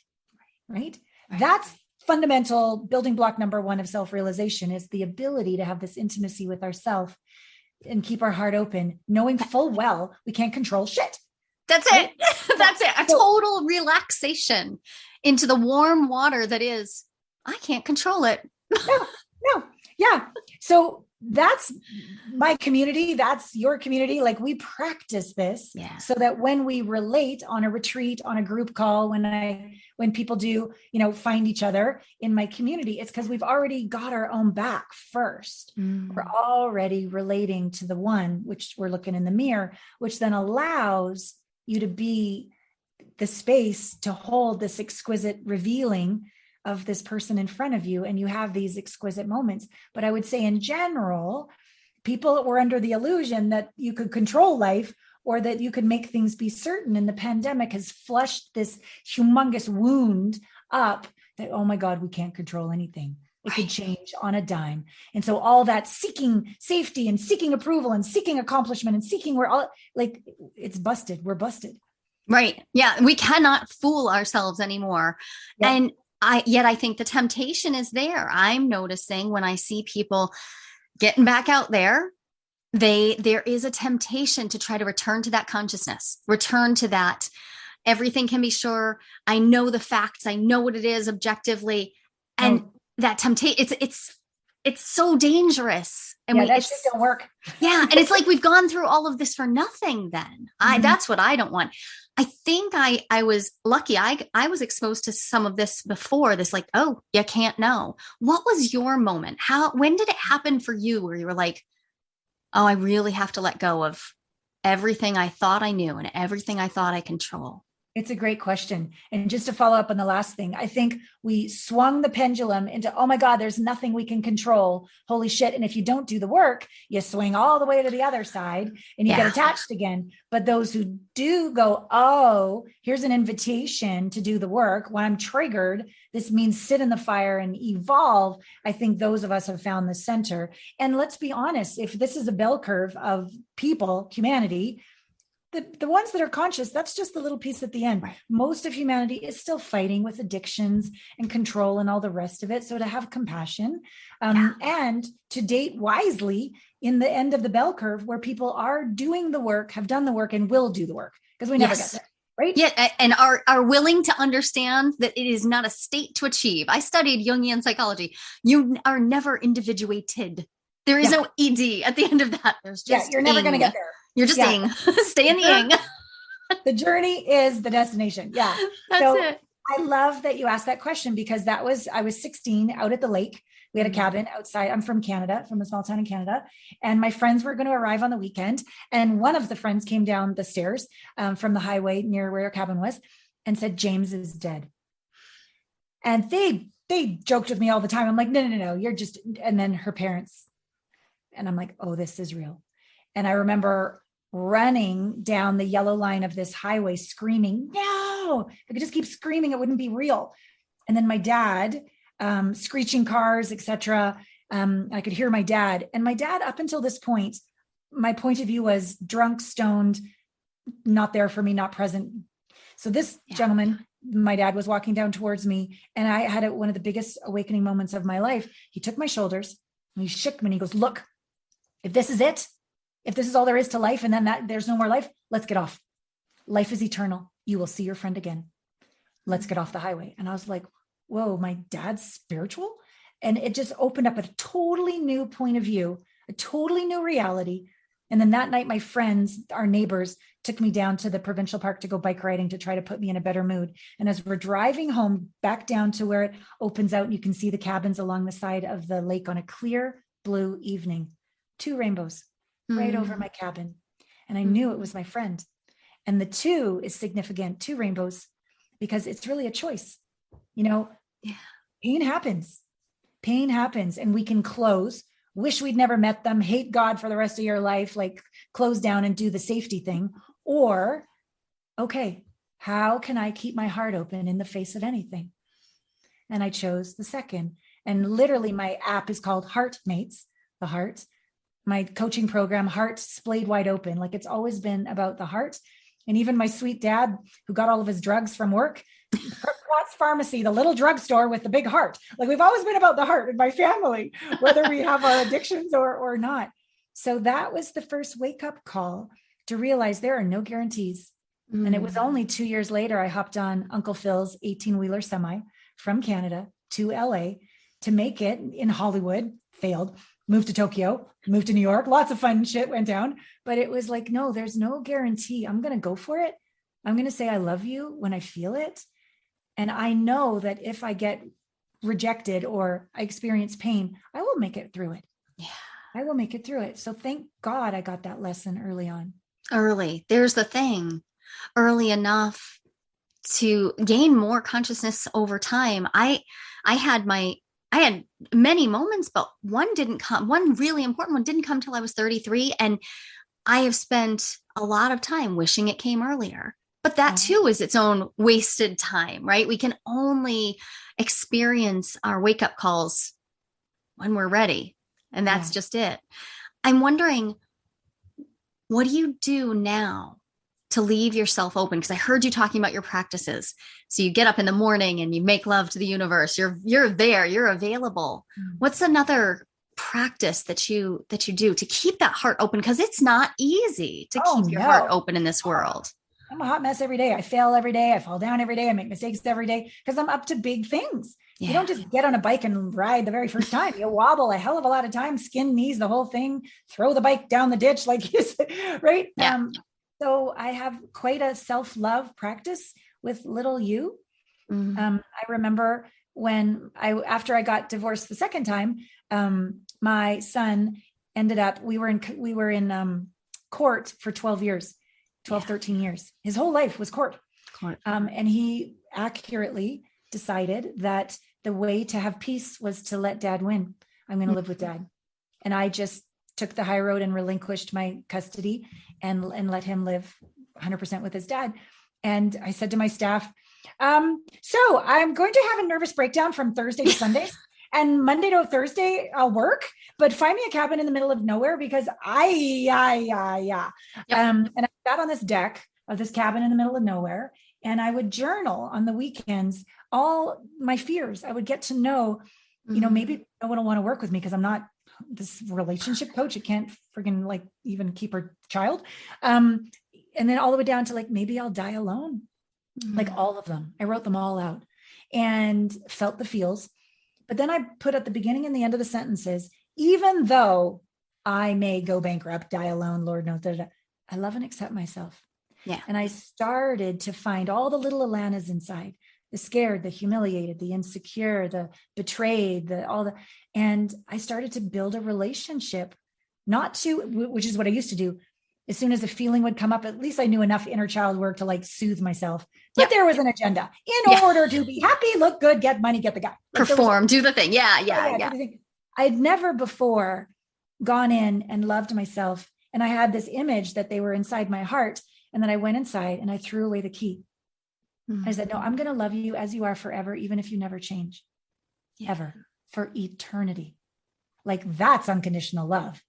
Right? Right. That's fundamental building block number one of self realization is the ability to have this intimacy with ourself and keep our heart open, knowing full well we can't control shit. That's it. That's that's it. A total relaxation into the warm water that is, I can't control it. no, no. Yeah. So that's my community that's your community like we practice this yeah. so that when we relate on a retreat on a group call when i when people do you know find each other in my community it's because we've already got our own back first Mm. we're already relating to the one which we're looking in the mirror which then allows you to be the space to hold this exquisite revealing of this person in front of you and you have these exquisite moments but i would say in general people were under the illusion that you could control life or that you could make things be certain and the pandemic has flushed this humongous wound up that oh my god we can't control anything it could change on a dime and so all that seeking safety and seeking approval and seeking accomplishment and seeking we're all like it's busted we're busted Right. Yeah. We cannot fool ourselves anymore. Yeah. And I, yet I think the temptation is there. I'm noticing when I see people getting back out there, they, there is a temptation to try to return to that consciousness, return to that. Everything can be sure. I know the facts. I know what it is objectively. And Oh. that temptation, it's, it's, it's so dangerous. And yeah we, that shit don't work yeah and it's like we've gone through all of this for nothing then i Mhm. that's what i don't want i think i i was lucky. I i was exposed to some of this before this like oh you can't know. What was your moment? How when did it happen for you where you were like oh i really have to let go of everything i thought i knew and everything i thought i control It's a great question. And just to follow up on the last thing, I think we swung the pendulum into, oh my God, there's nothing we can control. Holy shit. And if you don't do the work, you swing all the way to the other side and you Yeah. get attached again. But those who do go, oh, here's an invitation to do the work. When I'm triggered, this means sit in the fire and evolve. I think those of us have found the center. And let's be honest, if this is a bell curve of people, humanity, the, the ones that are conscious, that's just the little piece at the end. Right. Most of humanity is still fighting with addictions and control and all the rest of it. So to have compassion um, and to date wisely in the end of the bell curve where people are doing the work, have done the work, and will do the work because we never Yes. get there. Right. yeah and are are willing to understand that it is not a state to achieve i studied jungian psychology you are never individuated there is Yeah. no ed at the end of that there's Yeah. just You're never going to get there. You're just Yeah. ing stay in the ing The journey is the destination. Yeah. that's So- it I love that you asked that question because that was, I was 16 out at the lake. We had a Mhm. cabin outside. I'm from Canada, from a small town in Canada. And my friends were going to arrive on the weekend. And one of the friends came down the stairs um, from the highway near where our cabin was and said, James is dead. And they, they joked with me all the time. I'm like, no, no, no, no, you're just, and then her parents. And I'm like, oh, this is real. And I remember running down the yellow line of this highway screaming, no, if I could just keep screaming, it wouldn't be real. And then my dad, um, screeching cars, etc. Um, I could hear my dad. And my dad, up until this point, my point of view was drunk, stoned, not there for me, not present. So this Yeah. gentleman, my dad was walking down towards me, and I had a, one of the biggest awakening moments of my life. He took my shoulders and he shook me and he goes, Look, if this is it, if this is all there is to life, and then that there's no more life, let's get off. Life is eternal. You will see your friend again. Let's get off the highway. And I was like, whoa, my dad's spiritual. And it just opened up a totally new point of view, a totally new reality. And then that night, my friends, our neighbors, took me down to the provincial park to go bike riding to try to put me in a better mood. And as we're driving home back down to where it opens out, you can see the cabins along the side of the lake on a clear blue evening, two rainbows right over Mm. my cabin. And I knew it was my friend. And the two is significant, two rainbows, because it's really a choice. You know, Yeah. pain happens. Pain happens, and we can close, wish we'd never met them, hate God for the rest of your life, like close down and do the safety thing. Or, okay, how can I keep my heart open in the face of anything? And I chose the second. And literally, my app is called Heartmates, the heart my coaching program, Heart Splayed Wide Open. Like it's always been about the heart. And even my sweet dad, who got all of his drugs from work, Watts Pharmacy, the little drugstore with the big heart. Like we've always been about the heart in my family, whether we have our addictions or, or not. So that was the first wake up call to realize there are no guarantees. And it was Mm. only two years later I hopped on Uncle Phil's 18 wheeler semi from Canada to LA to make it in Hollywood, failed, moved to Tokyo, moved to New York. Lots of fun shit went down. But it was like, no, there's no guarantee. I'm going to go for it. I'm going to say I love you when I feel it. And I know that if I get rejected or I experience pain, I will make it through it. Yeah. I will make it through it. So thank God I got that lesson early on. early. There's the thing early enough to gain more consciousness over time. I I had my I had many moments, but one didn't come, one really important one didn't come till I was 33. And I have spent a lot of time wishing it came earlier. But that Mhm. too is its own wasted time, right? We can only experience our wake up calls when we're ready. And that's Yeah. just it. I'm wondering, what do you do now to leave yourself open? Because I heard you talking about your practices. So you get up in the morning and you make love to the universe. You're you're there, you're available. Mm. What's another practice that you that you do to keep that heart open? Because it's not easy to Oh, keep your heart open in this world. I'm a hot mess every day. I fail every day. I fall down every day. I make mistakes every day because I'm up to big things. You don't just get on a bike and ride the very first time. You wobble a hell of a lot of times, skin knees, the whole thing, throw the bike down the ditch, like you said, right? Yeah. Um, so I have quite a self-love practice with little you. Mhm. Um, I remember when I after I got divorced the second time, um, my son ended up we were in we were in um, court for 12 years, 12, Yeah. 13 years. His whole life was court. Court. Um, and he accurately decided that the way to have peace was to let dad win. I'm going to live with dad. And I just took the high road and relinquished my custody and, and let him live 100% with his dad. And I said to my staff, um, so I'm going to have a nervous breakdown from Thursday to Sundays. And Monday to Thursday, I'll work, but find me a cabin in the middle of nowhere because I, yeah, yeah, yeah. Yep. Um, and I sat on this deck of this cabin in the middle of nowhere, and I would journal on the weekends all my fears. I would get to know, you know, Mhm. maybe no one will want to work with me because I'm not this relationship coach. It can't friggin' like even keep her child. Um, and then all the way down to like maybe I'll die alone like Mhm. all of them. I wrote them all out and felt the feels. But then I put at the beginning and the end of the sentences, even though I may go bankrupt, die alone, Lord knows, da, da, da, I love and accept myself. Yeah. And I started to find all the little Alanas inside the scared, the humiliated, the insecure, the betrayed, the all the, and I started to build a relationship, not to, which is what I used to do. As soon as a feeling would come up, at least I knew enough inner child work to like soothe myself. But Yeah. there was an agenda in Yeah. order to be happy, look good, get money, get the guy. Like, there was- perform, do the thing. Yeah, yeah, do yeah. I'd never before gone in and loved myself. And I had this image that they were inside my heart. And then I went inside and I threw away the key. Mhm. I said, No, I'm going to love you as you are forever, even if you never change, Yeah. ever, for eternity. Like that's unconditional love,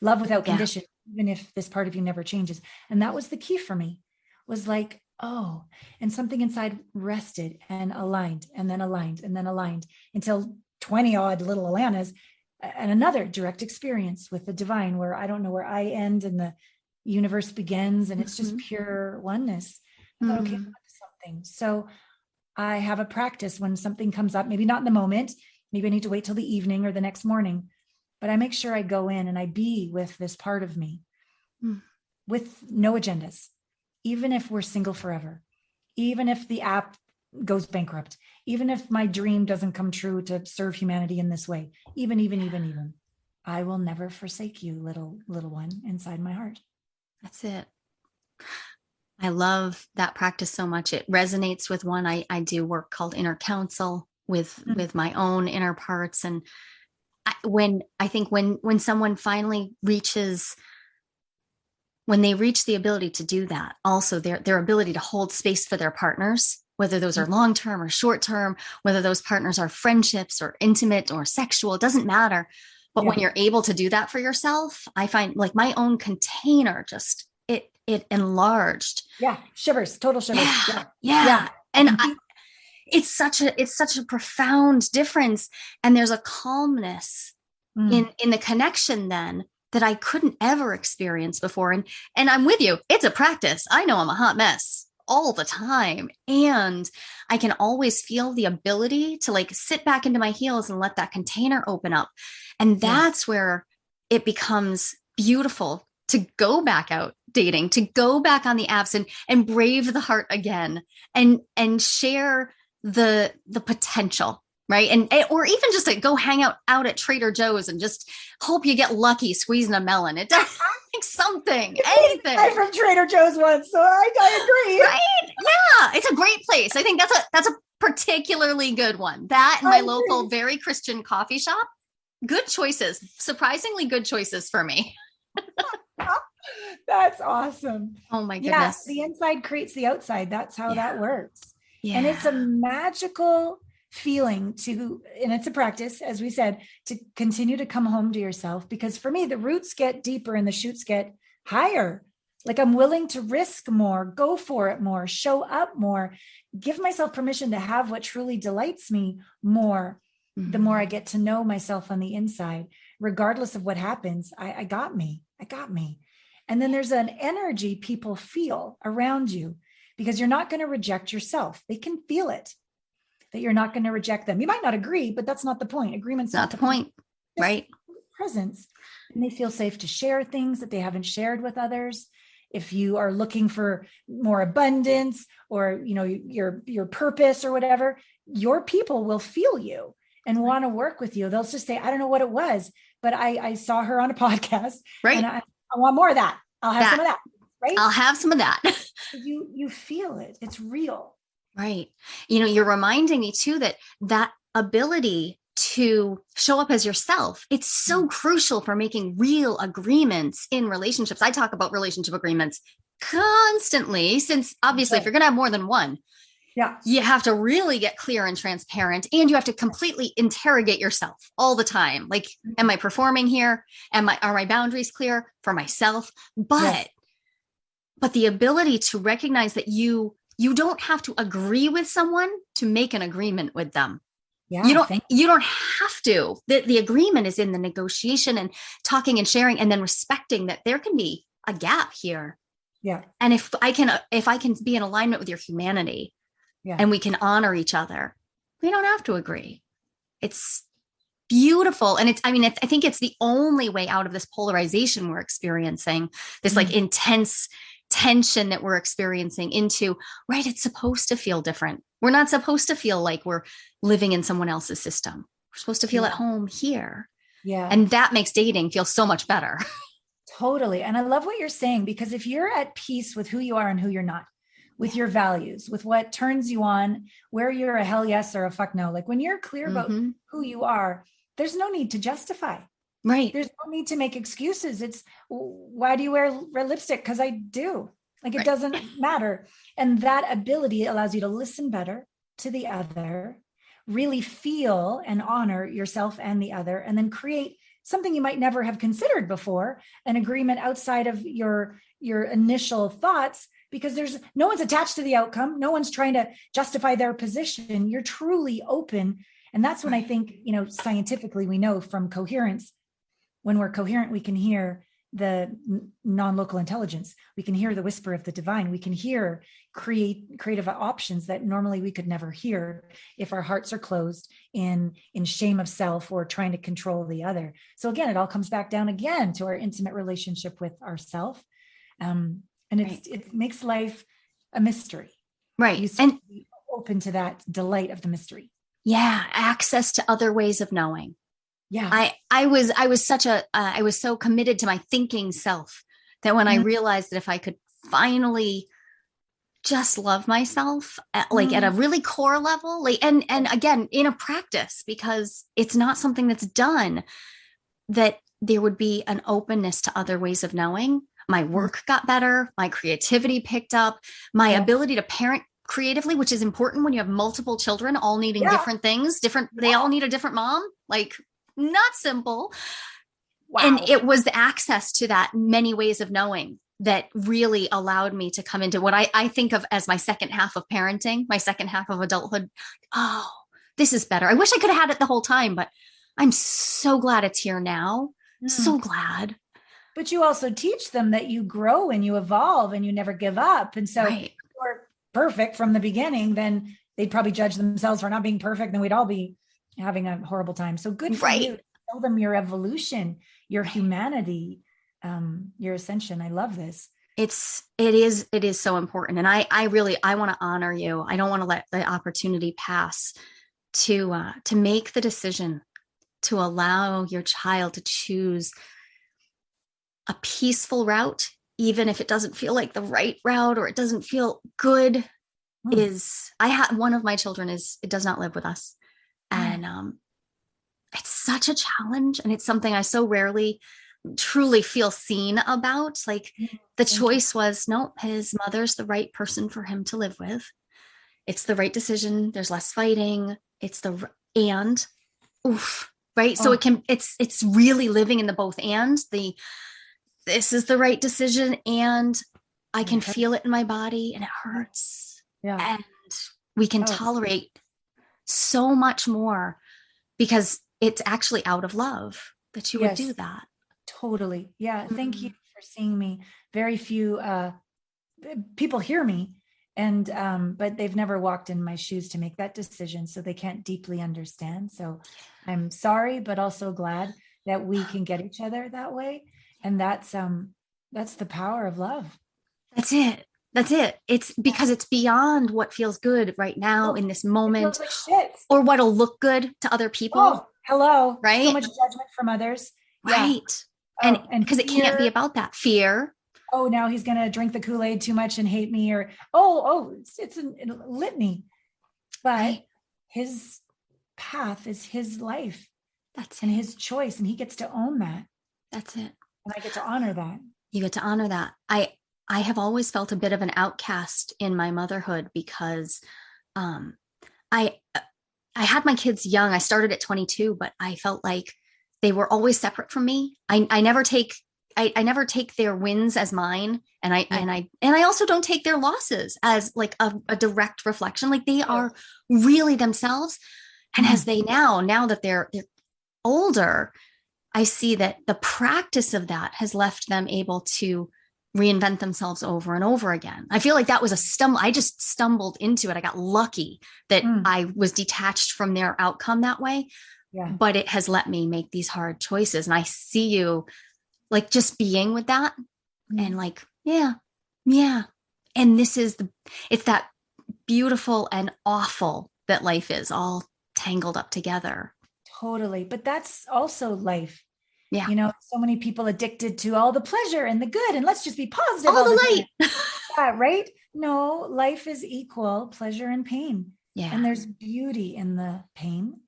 love without Yeah. condition, even if this part of you never changes. And that was the key for me, was like, oh, and something inside rested and aligned and then aligned and then aligned until 20 odd little Alanas and another direct experience with the divine where I don't know where I end and the universe begins and it's just Mhm. pure oneness. I thought, okay, I'm Mhm. Something. So I have a practice when something comes up, maybe not in the moment, maybe I need to wait till the evening or the next morning, but I make sure I go in and I be with this part of me Mm. with no agendas, even if we're single forever, even if the app goes bankrupt, even if my dream doesn't come true to serve humanity in this way, even, even, even, even. I will never forsake you, little, little one inside my heart. That's it. I love that practice so much. It resonates with one. I, I do work called inner counsel with Mm. with my own inner parts. And I, when I think when when someone finally reaches when they reach the ability to do that, also their their ability to hold space for their partners, whether those are long term or short term, whether those partners are friendships or intimate or sexual, it doesn't matter. But when you're able to do that for yourself, I find like my own container just it enlarged. Yeah. Shivers, total shivers. Yeah. Yeah. Yeah. Yeah. And Mhm. I, it's such a it's such a profound difference and there's a calmness Mm. in in the connection then that I couldn't ever experience before and and I'm with you it's a practice I know I'm a hot mess all the time. And I can always feel the ability to like sit back into my heels and let that container open up. And that's yeah. where it becomes beautiful to go back out dating, to go back on the apps and and brave the heart again and and share the the potential right? And eh, or even just to go hang out out at trader joe's and just hope you get lucky squeezing a melon. It does like something anything. I from trader joe's once so i, I agree. Right? Yeah it's a great place. I think that's a that's a particularly good one. That and my local very christian coffee shop good choices surprisingly good choices for me that's awesome. Oh my goodness. yes the inside creates the outside. That's how yeah. that works. Yeah. and it's a magical feeling to and it's a practice as we said to continue to come home to yourself because for me the roots get deeper and the shoots get higher. Like i'm willing to risk more go for it more show up more give myself permission to have what truly delights me more mm-hmm. the more i get to know myself on the inside. Regardless of what happens I, I got me. I got me and then there's an energy people feel around you because you're not going to reject yourself they can feel it that you're not going to reject them. You might not agree, but that's not the point. Agreement's not, not the point, point. right? Presence. And they feel safe to share things that they haven't shared with others. If you are looking for more abundance or you know your your purpose or whatever, your people will feel you and want to work with you. They'll just say, I don't know what it was, but I, I saw her on a podcast. Right. And I, I want more of that. I'll have that. some of that. Right. I'll have some of that. you you feel it. It's real. Right. You know, you're reminding me too that that ability to show up as yourself it's so mm. crucial for making real agreements in relationships i talk about relationship agreements constantly since obviously if you're going to have more than one yeah. You have to really get clear and transparent and you have to completely interrogate yourself all the time. Like mm. am i performing here? Am i are my boundaries clear for myself? But yes. but the ability to recognize that you you don't have to agree with someone to make an agreement with them. Yeah, you don't you don't have to. The, the agreement is in the negotiation and talking and sharing and then respecting that there can be a gap here. Yeah. And if i can if i can be in alignment with your humanity yeah. and we can honor each other we don't have to agree it's beautiful and it's i mean it's, i think it's the only way out of this polarization we're experiencing this mm-hmm. like intense tension that we're experiencing into, right? It's supposed to feel different. We're not supposed to feel like we're living in someone else's system. We're supposed to feel yeah. at home here. Yeah. And that makes dating feel so much better. totally. And I love what you're saying because if you're at peace with who you are and who you're not, with your values, with what turns you on, where you're a hell yes or a fuck no, like when you're clear about mm-hmm. who you are, there's no need to justify. Right. There's no need to make excuses. It's why do you wear red lipstick? Because I do. Like it right. doesn't matter. And that ability allows you to listen better to the other, really feel and honor yourself and the other, and then create something you might never have considered before an agreement outside of your your initial thoughts because there's no one's attached to the outcome no one's trying to justify their position you're truly open and that's when i think you know scientifically we know from coherence when we're coherent, we can hear the non-local intelligence. We can hear the whisper of the divine. We can hear create creative options that normally we could never hear if our hearts are closed in in shame of self or trying to control the other. So again, it all comes back down again to our intimate relationship with ourself. Um, and it's right. it makes life a mystery. Right. you and open to that delight of the mystery. Yeah, access to other ways of knowing yeah i i was i was such a uh, I was so committed to my thinking self that when mm-hmm. i realized that if i could finally just love myself at, like mm-hmm. at a mm-hmm. really core level like and and again in a practice because it's not something that's done that there would be an openness to other ways of knowing my work got better my creativity picked up my yeah. ability to parent creatively which is important when you have multiple children all needing yeah. different things different, they all need a different mom like not simple. Wow. And it was the access to that many ways of knowing that really allowed me to come into what I, I think of as my second half of parenting, my second half of adulthood. Oh, this is better. I wish I could have had it the whole time, but I'm so glad it's here now. Mm. So glad. But you also teach them that you grow and you evolve and you never give up. And so right. you're perfect from the beginning, then they'd probably judge themselves for not being perfect. Then we'd all be having a horrible time. So good for Right. you. Tell them your evolution, your humanity, um, your ascension. I love this. it's it is it is so important and i i really i want to honor you i don't want to let the opportunity pass to uh to make the decision to allow your child to choose a peaceful route even if it doesn't feel like the right route or it doesn't feel good Hmm. is i have one of my children is it does not live with us Hmm. and um it's such a challenge and it's something i so rarely truly feel seen about like the choice was no his mother's the right person for him to live with it's the right decision there's less fighting it's the and oof right so Oh. it can it's it's really living in the both and the this is the right decision and i can hurts. feel it in my body and it hurts Yeah. and we can Oh. tolerate so much more because it's actually out of love that you would do that Totally. Yeah. Thank Mm-hmm. you for seeing me. Very few uh people hear me and um but they've never walked in my shoes to make that decision so they can't deeply understand. So I'm sorry but also glad that we can get each other that way and that's um that's the power of love. That's it. That's it. It's because it's beyond what feels good right now in this moment like or what'll look good to other people. Oh, hello. Right. So much judgment from others. Yeah. right. Oh, and because it can't be about that fear. oh now he's going to drink the kool-aid too much and hate me or oh oh it's, it's a, a litany but Right. his path is his life That's and his choice and he gets to own that That's it. And i get to honor that You get to honor that. I I have always felt a bit of an outcast in my motherhood because um I I had my kids young. I started at 22, but I felt like they were always separate from me. I I never take I, I never take their wins as mine and I Yeah. and I and I also don't take their losses as like a, a direct reflection. Like they are really themselves. And as they now, now that they're they're older, I see that the practice of that has left them able to reinvent themselves over and over again. I feel like that was a stumble. I just stumbled into it. I got lucky that Mm. I was detached from their outcome that way, yeah but it has let me make these hard choices. And I see you like just being with that Mm. and like, yeah, yeah. And this is the, it's that beautiful and awful that life is all tangled up together. Totally but that's also life Yeah. you know so many people addicted to all the pleasure and the good and let's just be positive All the time. light. yeah, right no life is equal pleasure and pain yeah. and there's beauty in the pain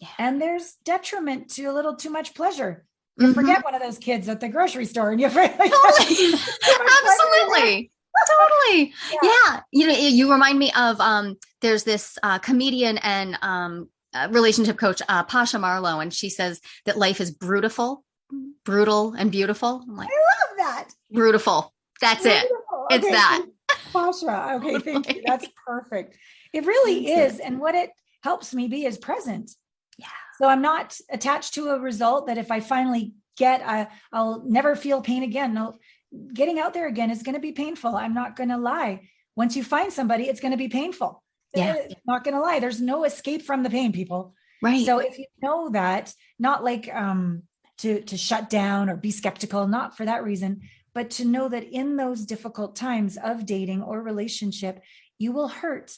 Yeah. and there's detriment to a little too much pleasure you Mhm. forget one of those kids at the grocery store and you forget like, totally absolutely totally Yeah. yeah. you know you remind me of um there's this uh comedian and um uh, relationship coach uh pasha marlowe and she says that life is brutal brutal and beautiful i'm like I love that brutal that's it Beautiful. It's Okay, that. Pasha. Okay, thank you. That's perfect. It really is. And what it helps me be is present. Yeah. So I'm not attached to a result that if I finally get, I, I'll never feel pain again. No, getting out there again is going to be painful. I'm not going to lie. Once you find somebody, it's going to be painful. Yeah. Eh, Not going to lie. There's no escape from the pain, people. right So if you know that, not like um to to shut down or be skeptical, not for that reason, but to know that in those difficult times of dating or relationship, you will hurt.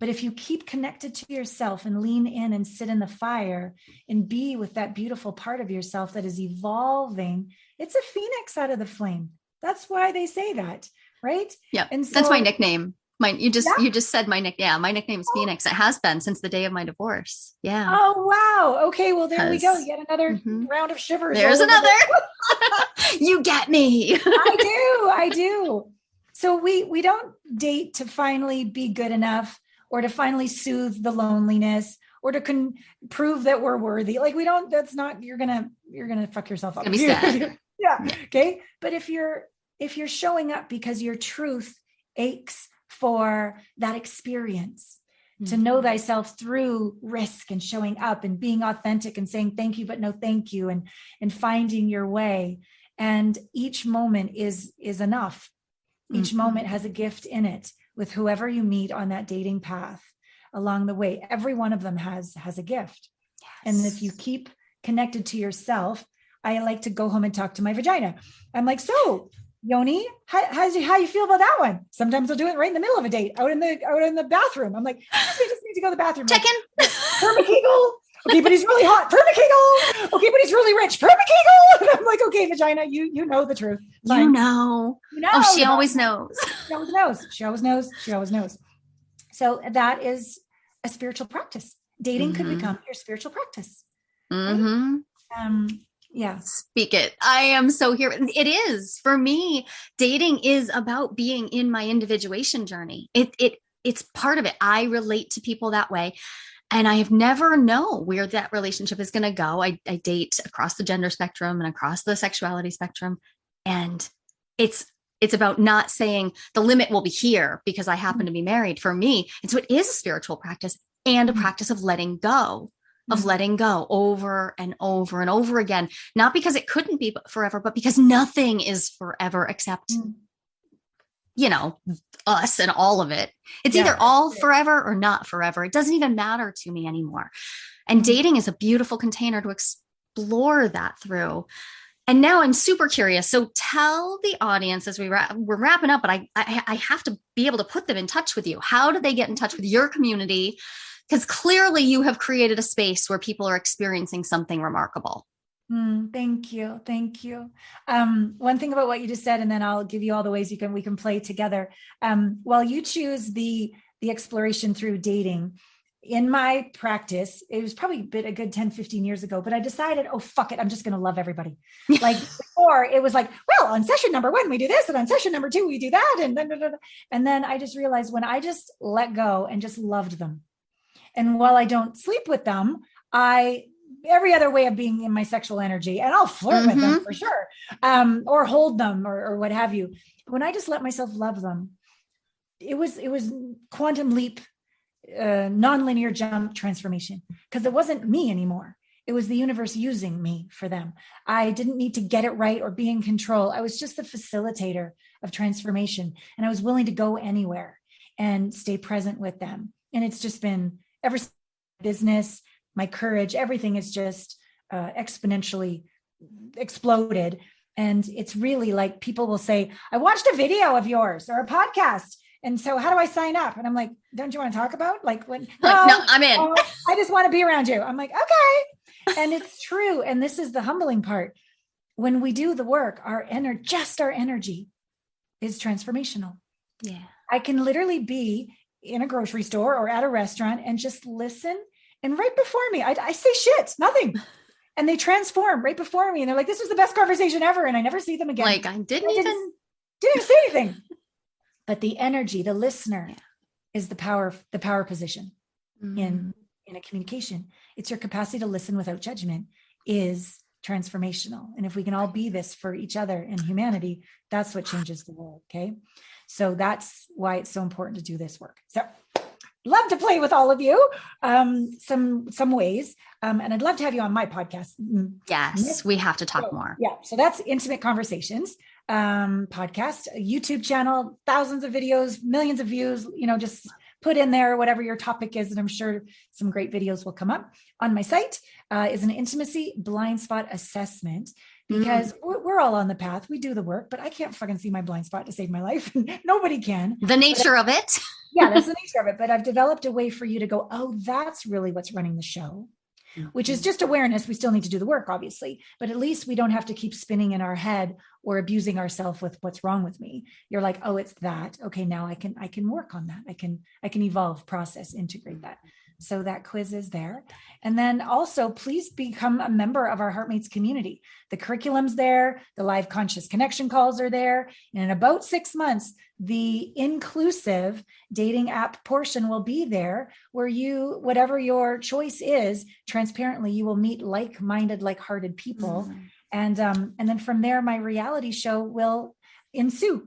But if you keep connected to yourself and lean in and sit in the fire and be with that beautiful part of yourself that is evolving, it's a phoenix out of the flame. That's why they say that, right? yeah And so, that's my nickname my you just Yeah. you just said my nick yeah my nickname is phoenix it has been since the day of my divorce yeah Oh wow. Okay, well there we go. Yet another Mhm. round of shivers. there's another you get me I do. I do. So we we don't date to finally be good enough or to finally soothe the loneliness or to con- prove that we're worthy. Like we don't that's not you're going to you're going to fuck yourself up. Gonna yeah. Yeah. Okay? But if you're if you're showing up because your truth aches for that experience to Mm-hmm. know thyself through risk and showing up and being authentic and saying thank you but no thank you and and finding your way and each moment is is enough each Mhm. moment has a gift in it with whoever you meet on that dating path along the way. Every one of them has has a gift. And if you keep connected to yourself, I like to go home and talk to my vagina. I'm like, so Yoni, how, how's you, how you feel about that one? Sometimes I'll do it right in the middle of a date, out in the out in the bathroom. I'm like, we just need to go to the bathroom. Check in. Permakegel. Okay, but he's really hot. Permakegel. Okay, but he's really rich. Permakegel. And I'm like, okay, vagina, you you know the truth. You know. You know. Oh, she always knows. She always knows. She always knows. She always knows. So that is a spiritual practice. Dating could Mhm. become your spiritual practice. hmm Um, yeah. Speak it. I am so here. It is for me. Dating is about being in my individuation journey. It it it's part of it. I relate to people that way. And I have never know where that relationship is going to go. I, I date across the gender spectrum and across the sexuality spectrum. And it's it's about not saying the limit will be here because I happen to be married. For me, and so it is a spiritual practice and a Mhm. practice of letting go of Mhm. letting go over and over and over again not because it couldn't be forever but because nothing is forever except Mm. you know us and all of it it's Yeah. either all forever or not forever it doesn't even matter to me anymore and Mhm. dating is a beautiful container to explore that through and now i'm super curious so tell the audience as we wrap, we're wrapping up but I, I i have to be able to put them in touch with you how do they get in touch with your community because clearly you have created a space where people are experiencing something remarkable Mm, thank you. Thank you. Um, one thing about what you just said, and then I'll give you all the ways you can we can play together. Um, while you choose the the exploration through dating, in my practice, it was probably a bit a good 10, 15 years ago, but I decided, oh fuck it, I'm just gonna love everybody. Like before, it was like, well, on session number one, we do this, and on session number two, we do that, and then and then I just realized when I just let go and just loved them. And while I don't sleep with them, I every other way of being in my sexual energy and I'll flirt with them for sure. Um, or hold them or, or what have you. When I just let myself love them, it was it was quantum leap, uh, non-linear jump transformation because it wasn't me anymore. It was the universe using me for them. I didn't need to get it right or be in control. I was just the facilitator of transformation and I was willing to go anywhere and stay present with them. And it's just been ever business, my courage, everything is just uh, exponentially exploded. And it's really like people will say, I watched a video of yours or a podcast. And so how do I sign up? And I'm like, don't you want to talk about like when like no i'm in oh, I just want to be around you. I'm like, okay. And it's true. And this is the humbling part. When we do the work, our energy, just our energy is transformational. yeah I can literally be in a grocery store or at a restaurant and just listen. And right before me, I, I say shit, nothing. And they transform right before me. And they're like, this was the best conversation ever. And I never see them again. like i didn't I didn't- even didn't say anything. But the energy, the listener Yeah. is the power, the power position Mm-hmm. in in a communication. It's your capacity to listen without judgment is transformational. And if we can all be this for each other and humanity, that's what changes the world. Okay. So that's why it's so important to do this work. So love to play with all of you um some some ways um and i'd love to have you on my podcast Mm, yes we have to talk so, more Yeah. So that's Intimate Conversations um, podcast, a YouTube channel, thousands of videos, millions of views, you know, just put in there whatever your topic is. And I'm sure some great videos will come up on my site uh, is an intimacy blind spot assessment. Mm. because we're, we're all on the path. We do the work, but I can't fucking see my blind spot to save my life. Nobody can the nature of it yeah, that's the nature of it. But I've developed a way for you to go, oh, that's really what's running the show, which is mm-hmm. just awareness. We still need to do the work, obviously, but at least we don't have to keep spinning in our head or abusing ourselves with what's wrong with me. You're like, oh, it's that. Okay, now I can I can work on that. I can I can evolve, process, integrate that. So that quiz is there. And then also, please become a member of our Heartmates community. The curriculum's there, the live conscious connection calls are there. And in about six months, the inclusive dating app portion will be there where you, whatever your choice is, transparently, you will meet like minded, like hearted people. Mm. And, um, and then from there, my reality show will ensue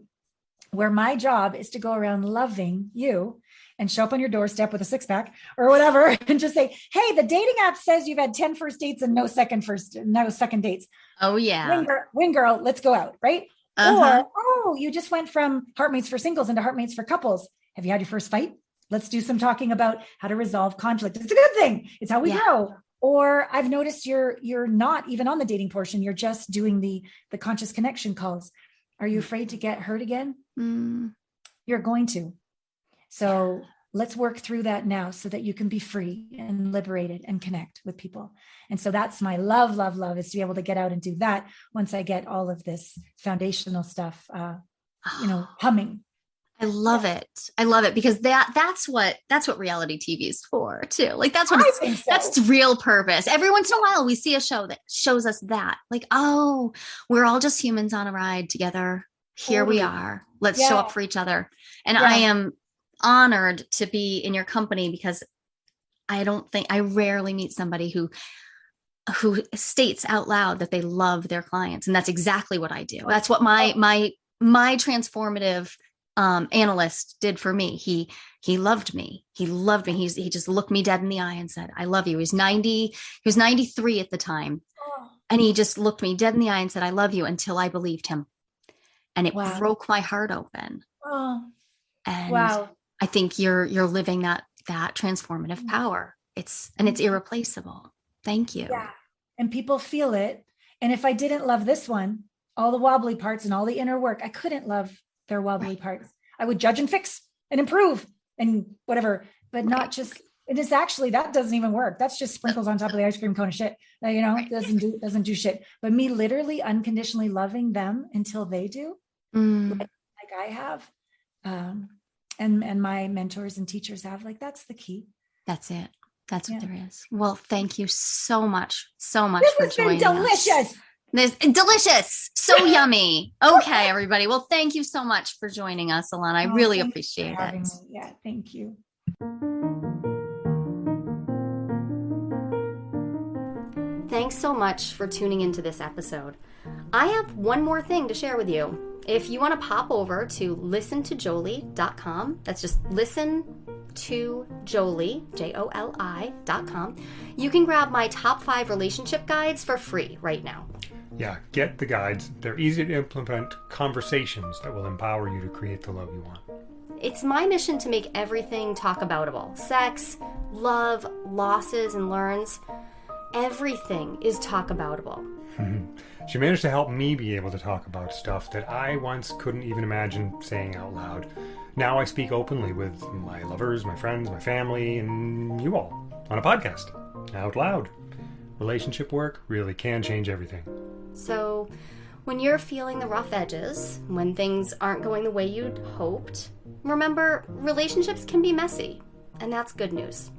where my job is to go around loving you and show up on your doorstep with a six pack or whatever and just say, Hey, the dating app says you've had 10 first dates and no second first, no second dates. oh yeah Wing, girl, wing girl, let's go out. Right. uh-huh. Or, oh, you just went from Heartmates for singles into Heartmates for couples. Have you had your first fight? Let's do some talking about how to resolve conflict. It's a good thing. It's how we Yeah. grow. Or I've noticed you're you're not even on the dating portion. You're just doing the the conscious connection calls. Are you afraid to get hurt again? Mm, You're going to. So let's work through that now so that you can be free and liberated and connect with people. And so that's my love, love, love is to be able to get out and do that once I get all of this foundational stuff, uh, you know, humming. I love it. I love it because that that's what that's what reality TV is for too. Like that's what it's, so. that's its real purpose. Every once in a while we see a show that shows us that. Like, oh, we're all just humans on a ride together. Here we are. Let's show up for each other. And Yeah. I am honored to be in your company because I don't think I rarely meet somebody who who states out loud that they love their clients and that's exactly what I do. That's what my my my transformative um analyst did for me. He he loved me. He loved me. He's he just looked me dead in the eye and said, "I love you." He was 90 he was 93 at the time Oh, and he just looked me dead in the eye and said, "I love you" until I believed him. And it Wow. broke my heart open. oh, And wow. I think you're you're living that that transformative power. It's and it's irreplaceable. Thank you. Yeah. And people feel it. And if I didn't love this one, all the wobbly parts and all the inner work, I couldn't love their wobbly Right. parts. I would judge and fix and improve and whatever, but not Right. just it is actually that doesn't even work. That's just sprinkles on top of the ice cream cone of shit. You know, Right. doesn't do doesn't do shit. But me literally unconditionally loving them until they do, Mm, like I have, um, and and my mentors and teachers have, like that's the key. that's it. That's what there is. Well, thank you so much, so much This for has been joining us. delicious. This delicious, so yummy. Okay, everybody. Well, thank you so much for joining us, Alana. I Oh, really thank you for appreciate it. me. Yeah, thank you. Thanks so much for tuning into this episode. I have one more thing to share with you. If you want to pop over to listentojolie.com, that's just listen to Jolie, J O L I.com, you can grab my top five relationship guides for free right now. Yeah, get the guides. They're easy to implement conversations that will empower you to create the love you want. It's my mission to make everything talk aboutable sex, love, losses, and learns. Everything is talk aboutable. She managed to help me be able to talk about stuff that I once couldn't even imagine saying out loud. Now I speak openly with my lovers, my friends, my family, and you all on a podcast out loud. Relationship work really can change everything. So, when you're feeling the rough edges, when things aren't going the way you'd hoped, remember relationships can be messy, and that's good news.